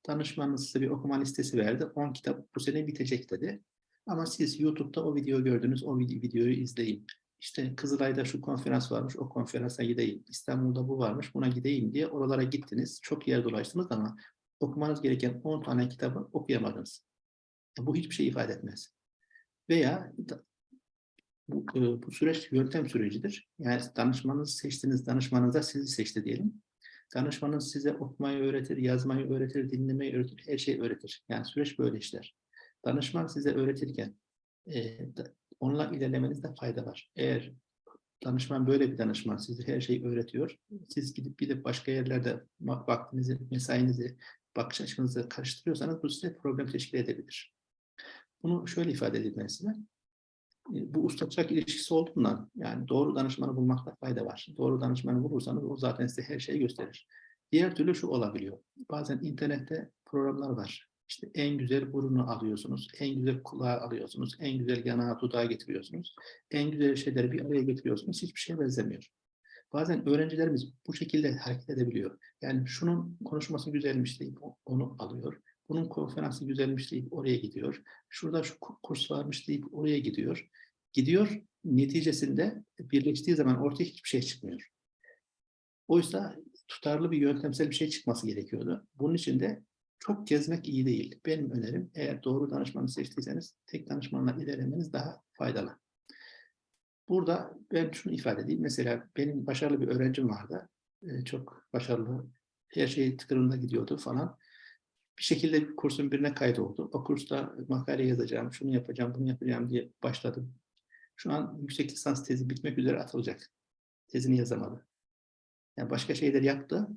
Danışmanınız size bir okuma listesi verdi. 10 kitap bu sene bitecek dedi. Ama siz YouTube'da o videoyu gördünüz. O vid- videoyu izleyin. İşte Kızılay'da şu konferans varmış. O konferansa gideyim. İstanbul'da bu varmış. Buna gideyim diye oralara gittiniz. Çok yer dolaştınız ama okumanız gereken 10 tane kitabı okuyamadınız. Bu hiçbir şey ifade etmez. Veya bu, e, bu süreç yöntem sürecidir. Yani danışmanınızı seçtiniz, danışmanınız da sizi seçti diyelim. Danışmanınız size okumayı öğretir, yazmayı öğretir, dinlemeyi öğretir, her şeyi öğretir. Yani süreç böyle işler. Danışman size öğretirken e, onunla ilerlemenizde fayda var. Eğer danışman böyle bir danışman size her şeyi öğretiyor, siz gidip gidip başka yerlerde va- vaktinizi, mesainizi, bakış açınızı karıştırıyorsanız bu size problem teşkil edebilir. Bunu şöyle ifade edeyim ben size bu usta çırak ilişkisi olduğundan yani doğru danışmanı bulmakta fayda var. Doğru danışmanı bulursanız o zaten size her şeyi gösterir. Diğer türlü şu olabiliyor. Bazen internette programlar var. İşte en güzel burunu alıyorsunuz, en güzel kulağı alıyorsunuz, en güzel yanağı dudağı getiriyorsunuz. En güzel şeyleri bir araya getiriyorsunuz. Hiçbir şeye benzemiyor. Bazen öğrencilerimiz bu şekilde hareket edebiliyor. Yani şunun konuşması güzelmiş deyip onu alıyor. Bunun konferansı güzelmiş deyip oraya gidiyor. Şurada şu ku- kurs varmış deyip oraya gidiyor. Gidiyor, neticesinde birleştiği zaman ortaya hiçbir şey çıkmıyor. Oysa tutarlı bir yöntemsel bir şey çıkması gerekiyordu. Bunun için de çok gezmek iyi değil. Benim önerim eğer doğru danışmanı seçtiyseniz tek danışmanla ilerlemeniz daha faydalı. Burada ben şunu ifade edeyim. Mesela benim başarılı bir öğrencim vardı. Ee, çok başarılı. Her şey tıkırında gidiyordu falan bir şekilde kursun birine kaydoldu. O kursta makale yazacağım, şunu yapacağım, bunu yapacağım diye başladım. Şu an yüksek lisans tezi bitmek üzere atılacak. Tezini yazamadı. Yani başka şeyler yaptı.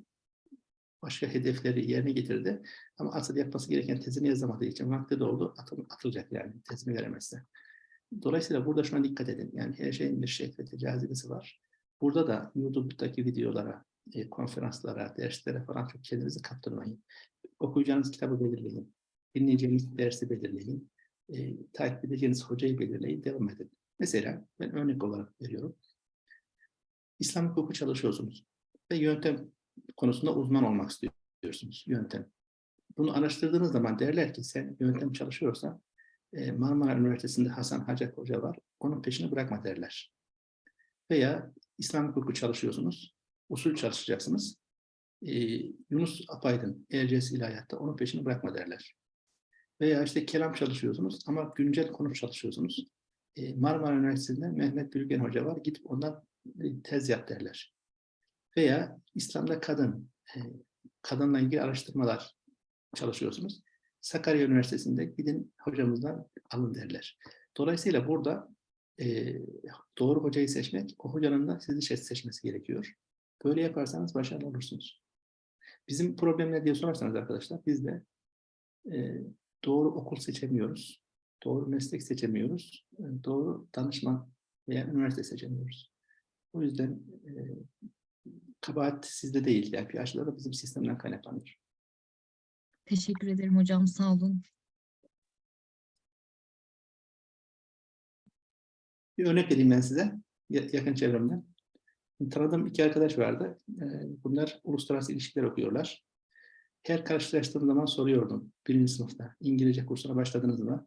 Başka hedefleri yerine getirdi. Ama asıl yapması gereken tezini yazamadığı için vakti doldu. Atıl, atılacak yani tezini veremezse. Dolayısıyla burada şuna dikkat edin. Yani her şeyin bir şehveti, cazibesi var. Burada da YouTube'daki videolara, e, konferanslara, derslere falan çok kendinizi kaptırmayın. Okuyacağınız kitabı belirleyin. Dinleyeceğiniz dersi belirleyin. E, takip edeceğiniz hocayı belirleyin, devam edin. Mesela ben örnek olarak veriyorum. İslam hukuku çalışıyorsunuz ve yöntem konusunda uzman olmak istiyorsunuz. Yöntem. Bunu araştırdığınız zaman derler ki sen yöntem çalışıyorsan e, Marmara Üniversitesi'nde Hasan Hacak Hoca var. Onun peşini bırakma derler. Veya İslam hukuku çalışıyorsunuz. Usul çalışacaksınız. E, Yunus Apaydın Erciyes İlahiyat'ta onun peşini bırakma derler. Veya işte kelam çalışıyorsunuz ama güncel konu çalışıyorsunuz. E, Marmara Üniversitesi'nde Mehmet Bülgen Hoca var. Gidip ondan e, tez yap derler. Veya İslam'da kadın, e, kadınla ilgili araştırmalar çalışıyorsunuz. Sakarya Üniversitesi'nde gidin hocamızdan alın derler. Dolayısıyla burada e, doğru hocayı seçmek, o hocanın da sizi seç- seçmesi gerekiyor. Böyle yaparsanız başarılı olursunuz. Bizim problem ne diye sorarsanız arkadaşlar, biz de e, doğru okul seçemiyoruz. Doğru meslek seçemiyoruz. e, Doğru danışman veya üniversite seçemiyoruz. O yüzden e, kabahat sizde değil. Yani açıdan da bizim sistemden kaynaklanıyor. Teşekkür ederim hocam. Sağ olun. Bir örnek vereyim ben size ya- yakın çevremden. Tanıdığım iki arkadaş vardı. Ee, Bunlar uluslararası ilişkiler okuyorlar. Her karşılaştığım zaman soruyordum birinci sınıfta. İngilizce kursuna başladınız mı?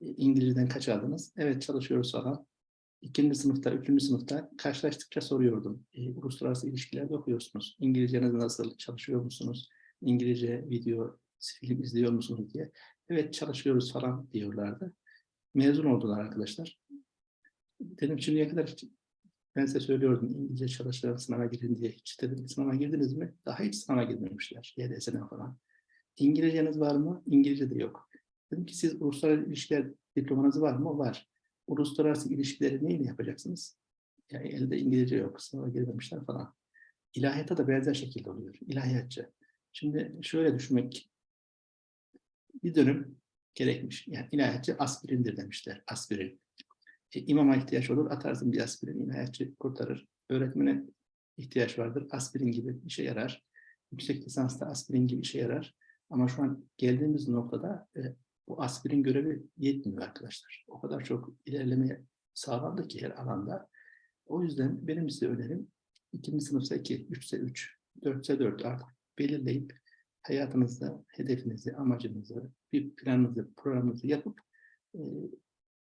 E, İngilizceden kaç aldınız? Evet çalışıyoruz falan. İkinci sınıfta, üçüncü sınıfta karşılaştıkça soruyordum. E, uluslararası ilişkilerde okuyorsunuz. İngilizceniz nasıl? Çalışıyor musunuz? İngilizce video, film izliyor musunuz diye. Evet çalışıyoruz falan diyorlardı. Mezun oldular arkadaşlar. Dedim şimdiye kadar ben size söylüyordum İngilizce çalışan sınava girin diye. Hiç dedim sınava girdiniz mi? Daha hiç sınava girmemişler. YDS'den falan. İngilizceniz var mı? İngilizce de yok. Dedim ki siz uluslararası ilişkiler diplomanız var mı? Var. Uluslararası ilişkileri neyle yapacaksınız? Yani elde İngilizce yok. Sınava girmemişler falan. İlahiyata da benzer şekilde oluyor. İlahiyatçı. Şimdi şöyle düşünmek bir dönüm gerekmiş. Yani ilahiyatçı aspirindir demişler. Aspirin. E, imama ihtiyaç olur, atarsın bir aspirin, ilahiyatçı kurtarır. Öğretmene ihtiyaç vardır, aspirin gibi işe yarar. Yüksek lisansta aspirin gibi işe yarar. Ama şu an geldiğimiz noktada e, bu aspirin görevi yetmiyor arkadaşlar. O kadar çok ilerleme sağlandı ki her alanda. O yüzden benim size önerim ikinci sınıfsa 2, üçse 3, dörtse 4 artık belirleyip hayatınızda hedefinizi, amacınızı, bir planınızı, programınızı yapıp e,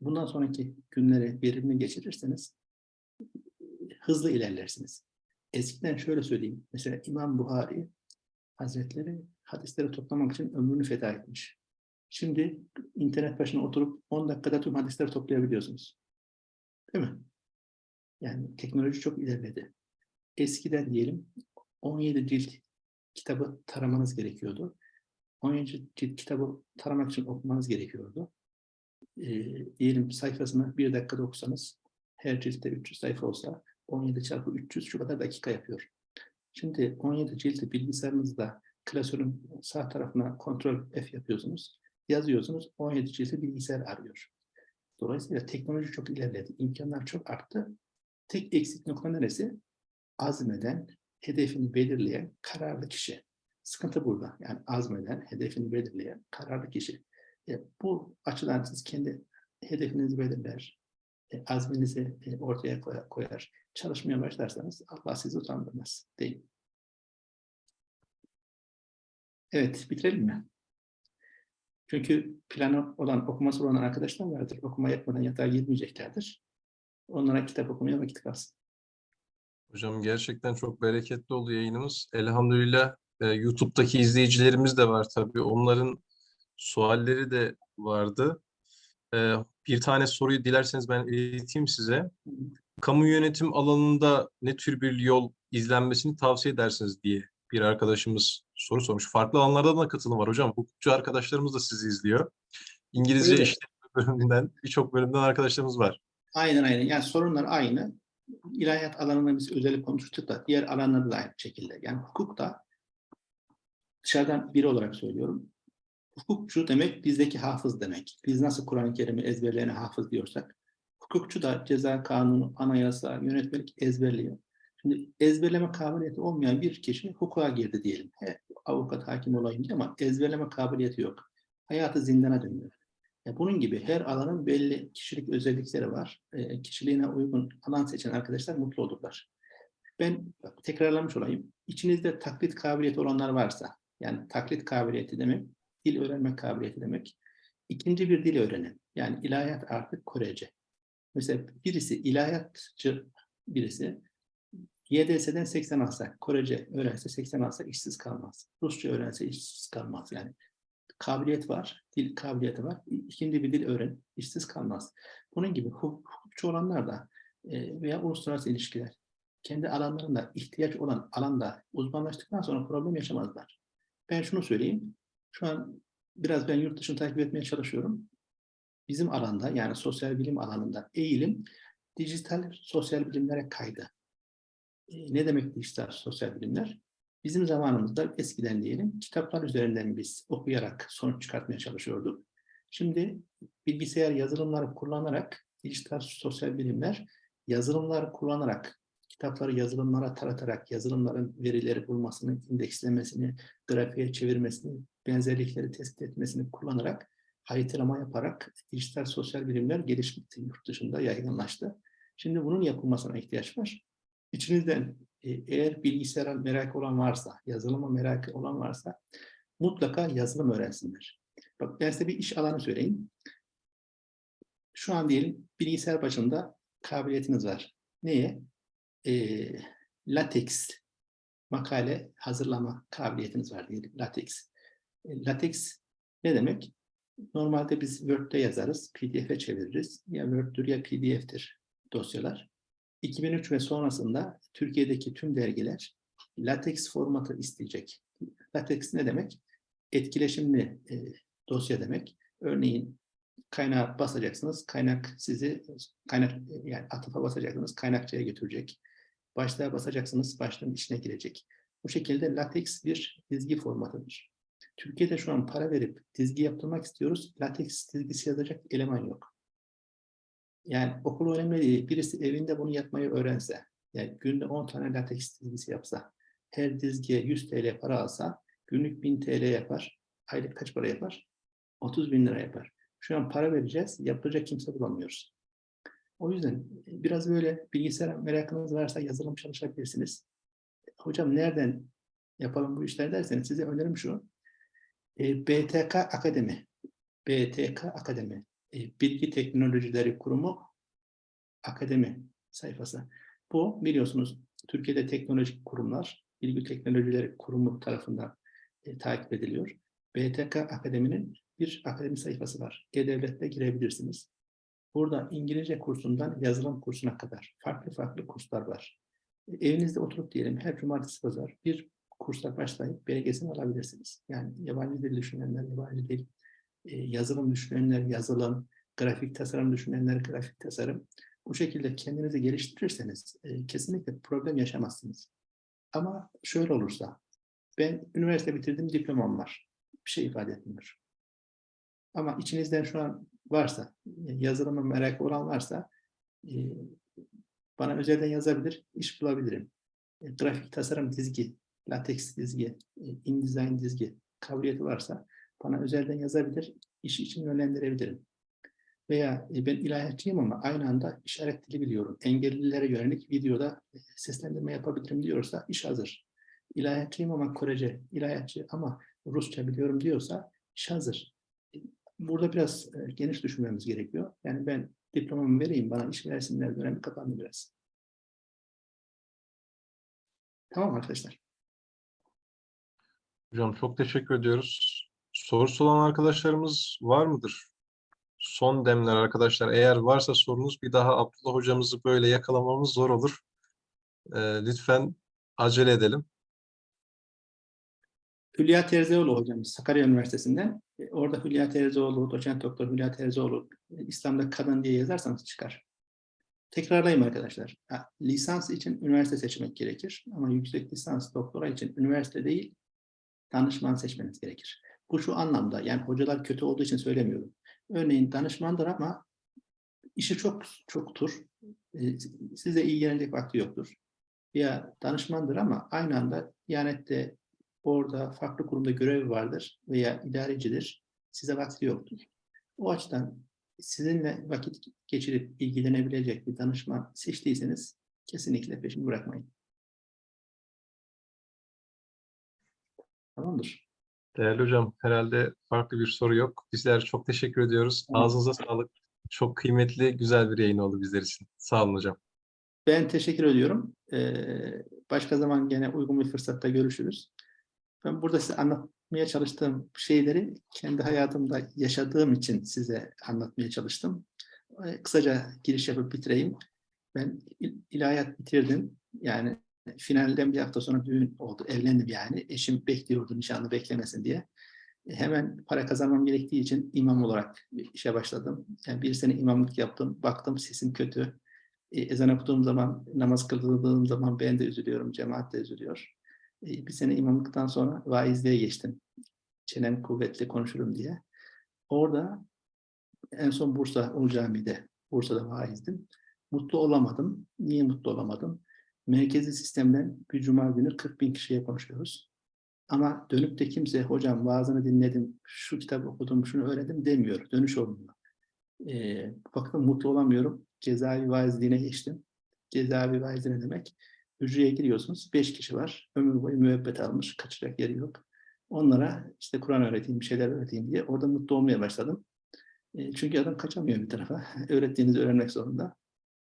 bundan sonraki günleri verimli geçirirseniz hızlı ilerlersiniz. Eskiden şöyle söyleyeyim. Mesela İmam Buhari Hazretleri hadisleri toplamak için ömrünü feda etmiş. Şimdi internet başına oturup 10 dakikada tüm hadisleri toplayabiliyorsunuz. Değil mi? Yani teknoloji çok ilerledi. Eskiden diyelim 17 cilt kitabı taramanız gerekiyordu. 17 cilt kitabı taramak için okumanız gerekiyordu. Ee, diyelim sayfasını bir dakikada okusanız her ciltte 300 sayfa olsa 17 çarpı 300 şu kadar dakika yapıyor. Şimdi 17 cildi bilgisayarınızda klasörün sağ tarafına kontrol F yapıyorsunuz. Yazıyorsunuz 17 cildi bilgisayar arıyor. Dolayısıyla teknoloji çok ilerledi. imkanlar çok arttı. Tek eksik nokta neresi? Azmeden, hedefini belirleyen kararlı kişi. Sıkıntı burada. Yani azmeden, hedefini belirleyen kararlı kişi. E, bu açıdan siz kendi hedefinizi belirler, e, azminizi e, ortaya koyar, çalışmaya başlarsanız Allah sizi utandırmaz. Değil. Evet, bitirelim mi? Çünkü planı olan, okuması olan arkadaşlar vardır. Okuma yapmadan yatağa girmeyeceklerdir. Onlara kitap okumaya vakit kalsın. Hocam gerçekten çok bereketli oldu yayınımız. Elhamdülillah e, YouTube'daki izleyicilerimiz de var tabii. Onların sualleri de vardı. E, bir tane soruyu dilerseniz ben ileteyim size. Kamu yönetim alanında ne tür bir yol izlenmesini tavsiye edersiniz diye bir arkadaşımız soru sormuş. Farklı alanlardan da katılım var hocam. Hukukçu arkadaşlarımız da sizi izliyor. İngilizce Öyle. işletme bölümünden birçok bölümden arkadaşlarımız var. Aynen aynen. Yani sorunlar aynı. İlahiyat alanında biz özellikle konuştuk da diğer alanlarda da aynı şekilde. Yani hukuk da dışarıdan biri olarak söylüyorum. Hukukçu demek bizdeki hafız demek. Biz nasıl Kur'an-ı Kerim'i ezberleyene hafız diyorsak hukukçu da ceza kanunu, anayasa, yönetmelik ezberliyor. Şimdi ezberleme kabiliyeti olmayan bir kişi hukuka girdi diyelim. He, avukat, hakim olayım diye ama ezberleme kabiliyeti yok. Hayatı zindana dönüyor. Ya bunun gibi her alanın belli kişilik özellikleri var. E, kişiliğine uygun alan seçen arkadaşlar mutlu olurlar. Ben bak, tekrarlamış olayım. İçinizde taklit kabiliyeti olanlar varsa, yani taklit kabiliyeti demek, dil öğrenme kabiliyeti demek. İkinci bir dil öğrenin. Yani ilahiyat artık Korece. Mesela birisi ilahiyatçı birisi YDS'den 80 alsa, Korece öğrense 80 alsa işsiz kalmaz. Rusça öğrense işsiz kalmaz. Yani kabiliyet var, dil kabiliyeti var. İkinci bir dil öğren, işsiz kalmaz. Bunun gibi hukuk- hukukçu olanlar da e, veya uluslararası ilişkiler kendi alanlarında ihtiyaç olan alanda uzmanlaştıktan sonra problem yaşamazlar. Ben şunu söyleyeyim. Şu an biraz ben yurt dışını takip etmeye çalışıyorum. Bizim alanda yani sosyal bilim alanında eğilim dijital sosyal bilimlere kaydı. E, ne demek dijital sosyal bilimler? Bizim zamanımızda eskiden diyelim kitaplar üzerinden biz okuyarak sonuç çıkartmaya çalışıyorduk. Şimdi bilgisayar yazılımları kullanarak dijital sosyal bilimler yazılımları kullanarak kitapları yazılımlara taratarak yazılımların verileri bulmasını, indekslemesini, grafiğe çevirmesini, benzerlikleri tespit etmesini kullanarak haritalama yaparak dijital sosyal bilimler gelişti, yurt dışında yaygınlaştı. Şimdi bunun yapılmasına ihtiyaç var. İçinizden e, eğer bilgisayara merak olan varsa, yazılıma merak olan varsa mutlaka yazılım öğrensinler. Bak ben size bir iş alanı söyleyeyim. Şu an diyelim bilgisayar başında kabiliyetiniz var. Neye? E, latex makale hazırlama kabiliyetiniz var diyelim. Latex. E, latex ne demek? Normalde biz Word'de yazarız, PDF'e çeviririz. Ya Word'dür ya PDF'tir dosyalar. 2003 ve sonrasında Türkiye'deki tüm dergiler latex formatı isteyecek. Latex ne demek? Etkileşimli e, dosya demek. Örneğin kaynağa basacaksınız, kaynak sizi kaynak yani atıfa basacaksınız, kaynakçaya götürecek. Başlığa basacaksınız, başlığın içine girecek. Bu şekilde latex bir dizgi formatıdır. Türkiye'de şu an para verip dizgi yaptırmak istiyoruz. Latex dizgisi yazacak eleman yok. Yani okul önemli değil. Birisi evinde bunu yapmayı öğrense, yani günde 10 tane latex dizgisi yapsa, her dizgiye 100 TL para alsa, günlük 1000 TL yapar. Aylık kaç para yapar? 30 bin lira yapar. Şu an para vereceğiz, yapacak kimse bulamıyoruz. O yüzden biraz böyle bilgisayar merakınız varsa yazılım çalışabilirsiniz. Hocam nereden yapalım bu işler derseniz size önerim şu. E, BTK Akademi. BTK Akademi. E, Bilgi Teknolojileri Kurumu Akademi sayfası. Bu biliyorsunuz Türkiye'de teknolojik kurumlar, Bilgi Teknolojileri Kurumu tarafından e, takip ediliyor. BTK Akademi'nin bir akademi sayfası var. E-Devlet'te girebilirsiniz. Burada İngilizce kursundan yazılım kursuna kadar farklı farklı kurslar var. Evinizde oturup diyelim her cumartesi pazar bir kursa başlayıp belgesini alabilirsiniz. Yani yabancı dil düşünenler yabancı dil, e, yazılım düşünenler yazılım, grafik tasarım düşünenler grafik tasarım. Bu şekilde kendinizi geliştirirseniz e, kesinlikle problem yaşamazsınız. Ama şöyle olursa, ben üniversite bitirdim, diplomam var. Bir şey ifade etmiyor. Ama içinizden şu an varsa, yazılıma merakı olan varsa, e, bana özelden yazabilir, iş bulabilirim. E, grafik tasarım dizgi, latex dizgi, e, InDesign dizgi kabiliyeti varsa bana özelden yazabilir, iş için yönlendirebilirim. Veya e, ben ilahiyatçıyım ama aynı anda işaret dili biliyorum. Engellilere yönelik videoda e, seslendirme yapabilirim diyorsa iş hazır. İlahiyatçıyım ama Korece, ilahiyatçı ama Rusça biliyorum diyorsa iş hazır. Burada biraz e, geniş düşünmemiz gerekiyor. Yani ben diplomamı vereyim, bana iş versinler dönemi kapandı biraz. Tamam arkadaşlar. Hocam çok teşekkür ediyoruz. Sorusu olan arkadaşlarımız var mıdır? Son demler arkadaşlar. Eğer varsa sorunuz bir daha Abdullah hocamızı böyle yakalamamız zor olur. Ee, lütfen acele edelim. Hülya Terzioğlu hocamız Sakarya Üniversitesi'nden. E, Orada Hülya Terzioğlu, doçent doktor Hülya Terzioğlu e, İslam'da kadın diye yazarsanız çıkar. Tekrarlayayım arkadaşlar. Lisans için üniversite seçmek gerekir. Ama yüksek lisans doktora için üniversite değil, danışman seçmeniz gerekir. Bu şu anlamda, yani hocalar kötü olduğu için söylemiyorum. Örneğin danışmandır ama işi çok çoktur. E, size ilgilenecek vakti yoktur. Ya danışmandır ama aynı anda Diyanet'te orada farklı kurumda görevi vardır veya idarecidir. Size vakti yoktur. O açıdan sizinle vakit geçirip ilgilenebilecek bir danışman seçtiyseniz kesinlikle peşini bırakmayın. Tamamdır. Değerli hocam, herhalde farklı bir soru yok. Bizler çok teşekkür ediyoruz. Tamam. Ağzınıza sağlık. Çok kıymetli, güzel bir yayın oldu bizler için. Sağ olun hocam. Ben teşekkür ediyorum. Ee, başka zaman gene uygun bir fırsatta görüşürüz. Ben burada size anlatmaya çalıştığım şeyleri kendi hayatımda yaşadığım için size anlatmaya çalıştım. Ee, kısaca giriş yapıp bitireyim. Ben il- ilahiyat bitirdim. Yani finalden bir hafta sonra düğün oldu. Evlendim yani. Eşim bekliyordu nişanlı beklemesin diye. E, Hemen para kazanmam gerektiği için imam olarak işe başladım. Yani bir sene imamlık yaptım. Baktım sesim kötü. E, ezan okuduğum zaman, namaz kıldığım zaman ben de üzülüyorum, cemaat de üzülüyor. Bir sene imamlıktan sonra vaizliğe geçtim. Çenem kuvvetli konuşurum diye. Orada en son Bursa Ulu Bursa'da vaizdim. Mutlu olamadım. Niye mutlu olamadım? Merkezi sistemden bir cuma günü 40 bin kişiye konuşuyoruz. Ama dönüp de kimse hocam vaazını dinledim, şu kitabı okudum, şunu öğrendim demiyor. Dönüş olmuyor. E, baktım mutlu olamıyorum. Cezaevi vaizliğine geçtim. Cezaevi vaizliği ne demek? Hücreye giriyorsunuz. Beş kişi var. Ömür boyu müebbet almış. Kaçacak yeri yok. Onlara işte Kur'an öğreteyim, bir şeyler öğreteyim diye orada mutlu olmaya başladım. E, çünkü adam kaçamıyor bir tarafa. Öğrettiğinizi öğrenmek zorunda.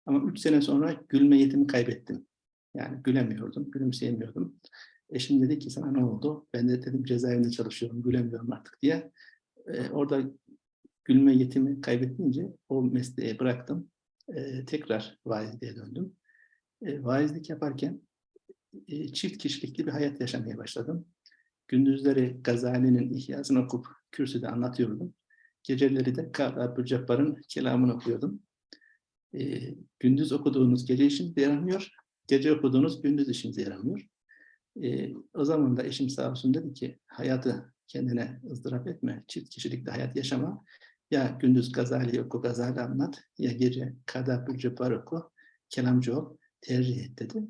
Ama üç sene sonra gülme yetimi kaybettim. Yani gülemiyordum, gülümseyemiyordum. Eşim dedi ki sana ne oldu? Ben de dedim cezaevinde çalışıyorum, gülemiyorum artık diye. E, orada gülme yetimi kaybedince o mesleği bıraktım. E, tekrar vaizliğe döndüm. E, vaizlik yaparken e, çift kişilikli bir hayat yaşamaya başladım. Gündüzleri Gazali'nin İhyasını okup kürsüde anlatıyordum. Geceleri de Kâb Abdülcabbar'ın kelamını okuyordum. E, gündüz okuduğunuz gece işinize yaramıyor, gece okuduğunuz gündüz işinize yaramıyor. E, o zaman da eşim sağ olsun dedi ki hayatı kendine ızdırap etme, çift kişilikli hayat yaşama. Ya gündüz Gazali oku, Gazali anlat, ya gece Kadab Bülcebbar oku, kelamcı ol, tercih et dedi.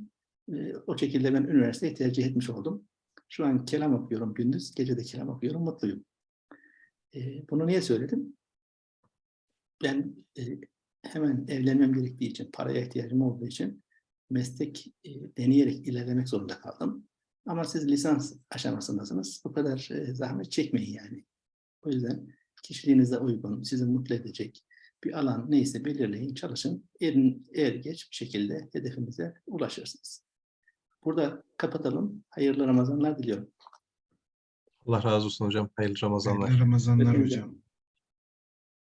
E, o şekilde ben üniversiteyi tercih etmiş oldum. Şu an kelam okuyorum gündüz, gece de kelam okuyorum, mutluyum. E, bunu niye söyledim? Ben e, hemen evlenmem gerektiği için, paraya ihtiyacım olduğu için meslek e, deneyerek ilerlemek zorunda kaldım. Ama siz lisans aşamasındasınız. Bu kadar e, zahmet çekmeyin yani. O yüzden kişiliğinize uygun, sizi mutlu edecek bir alan neyse belirleyin, çalışın. Er, er geç bir şekilde hedefinize ulaşırsınız. Burada kapatalım. Hayırlı Ramazanlar diliyorum. Allah razı olsun hocam. Hayırlı Ramazanlar. Hayırlı Ramazanlar Hepinize. hocam.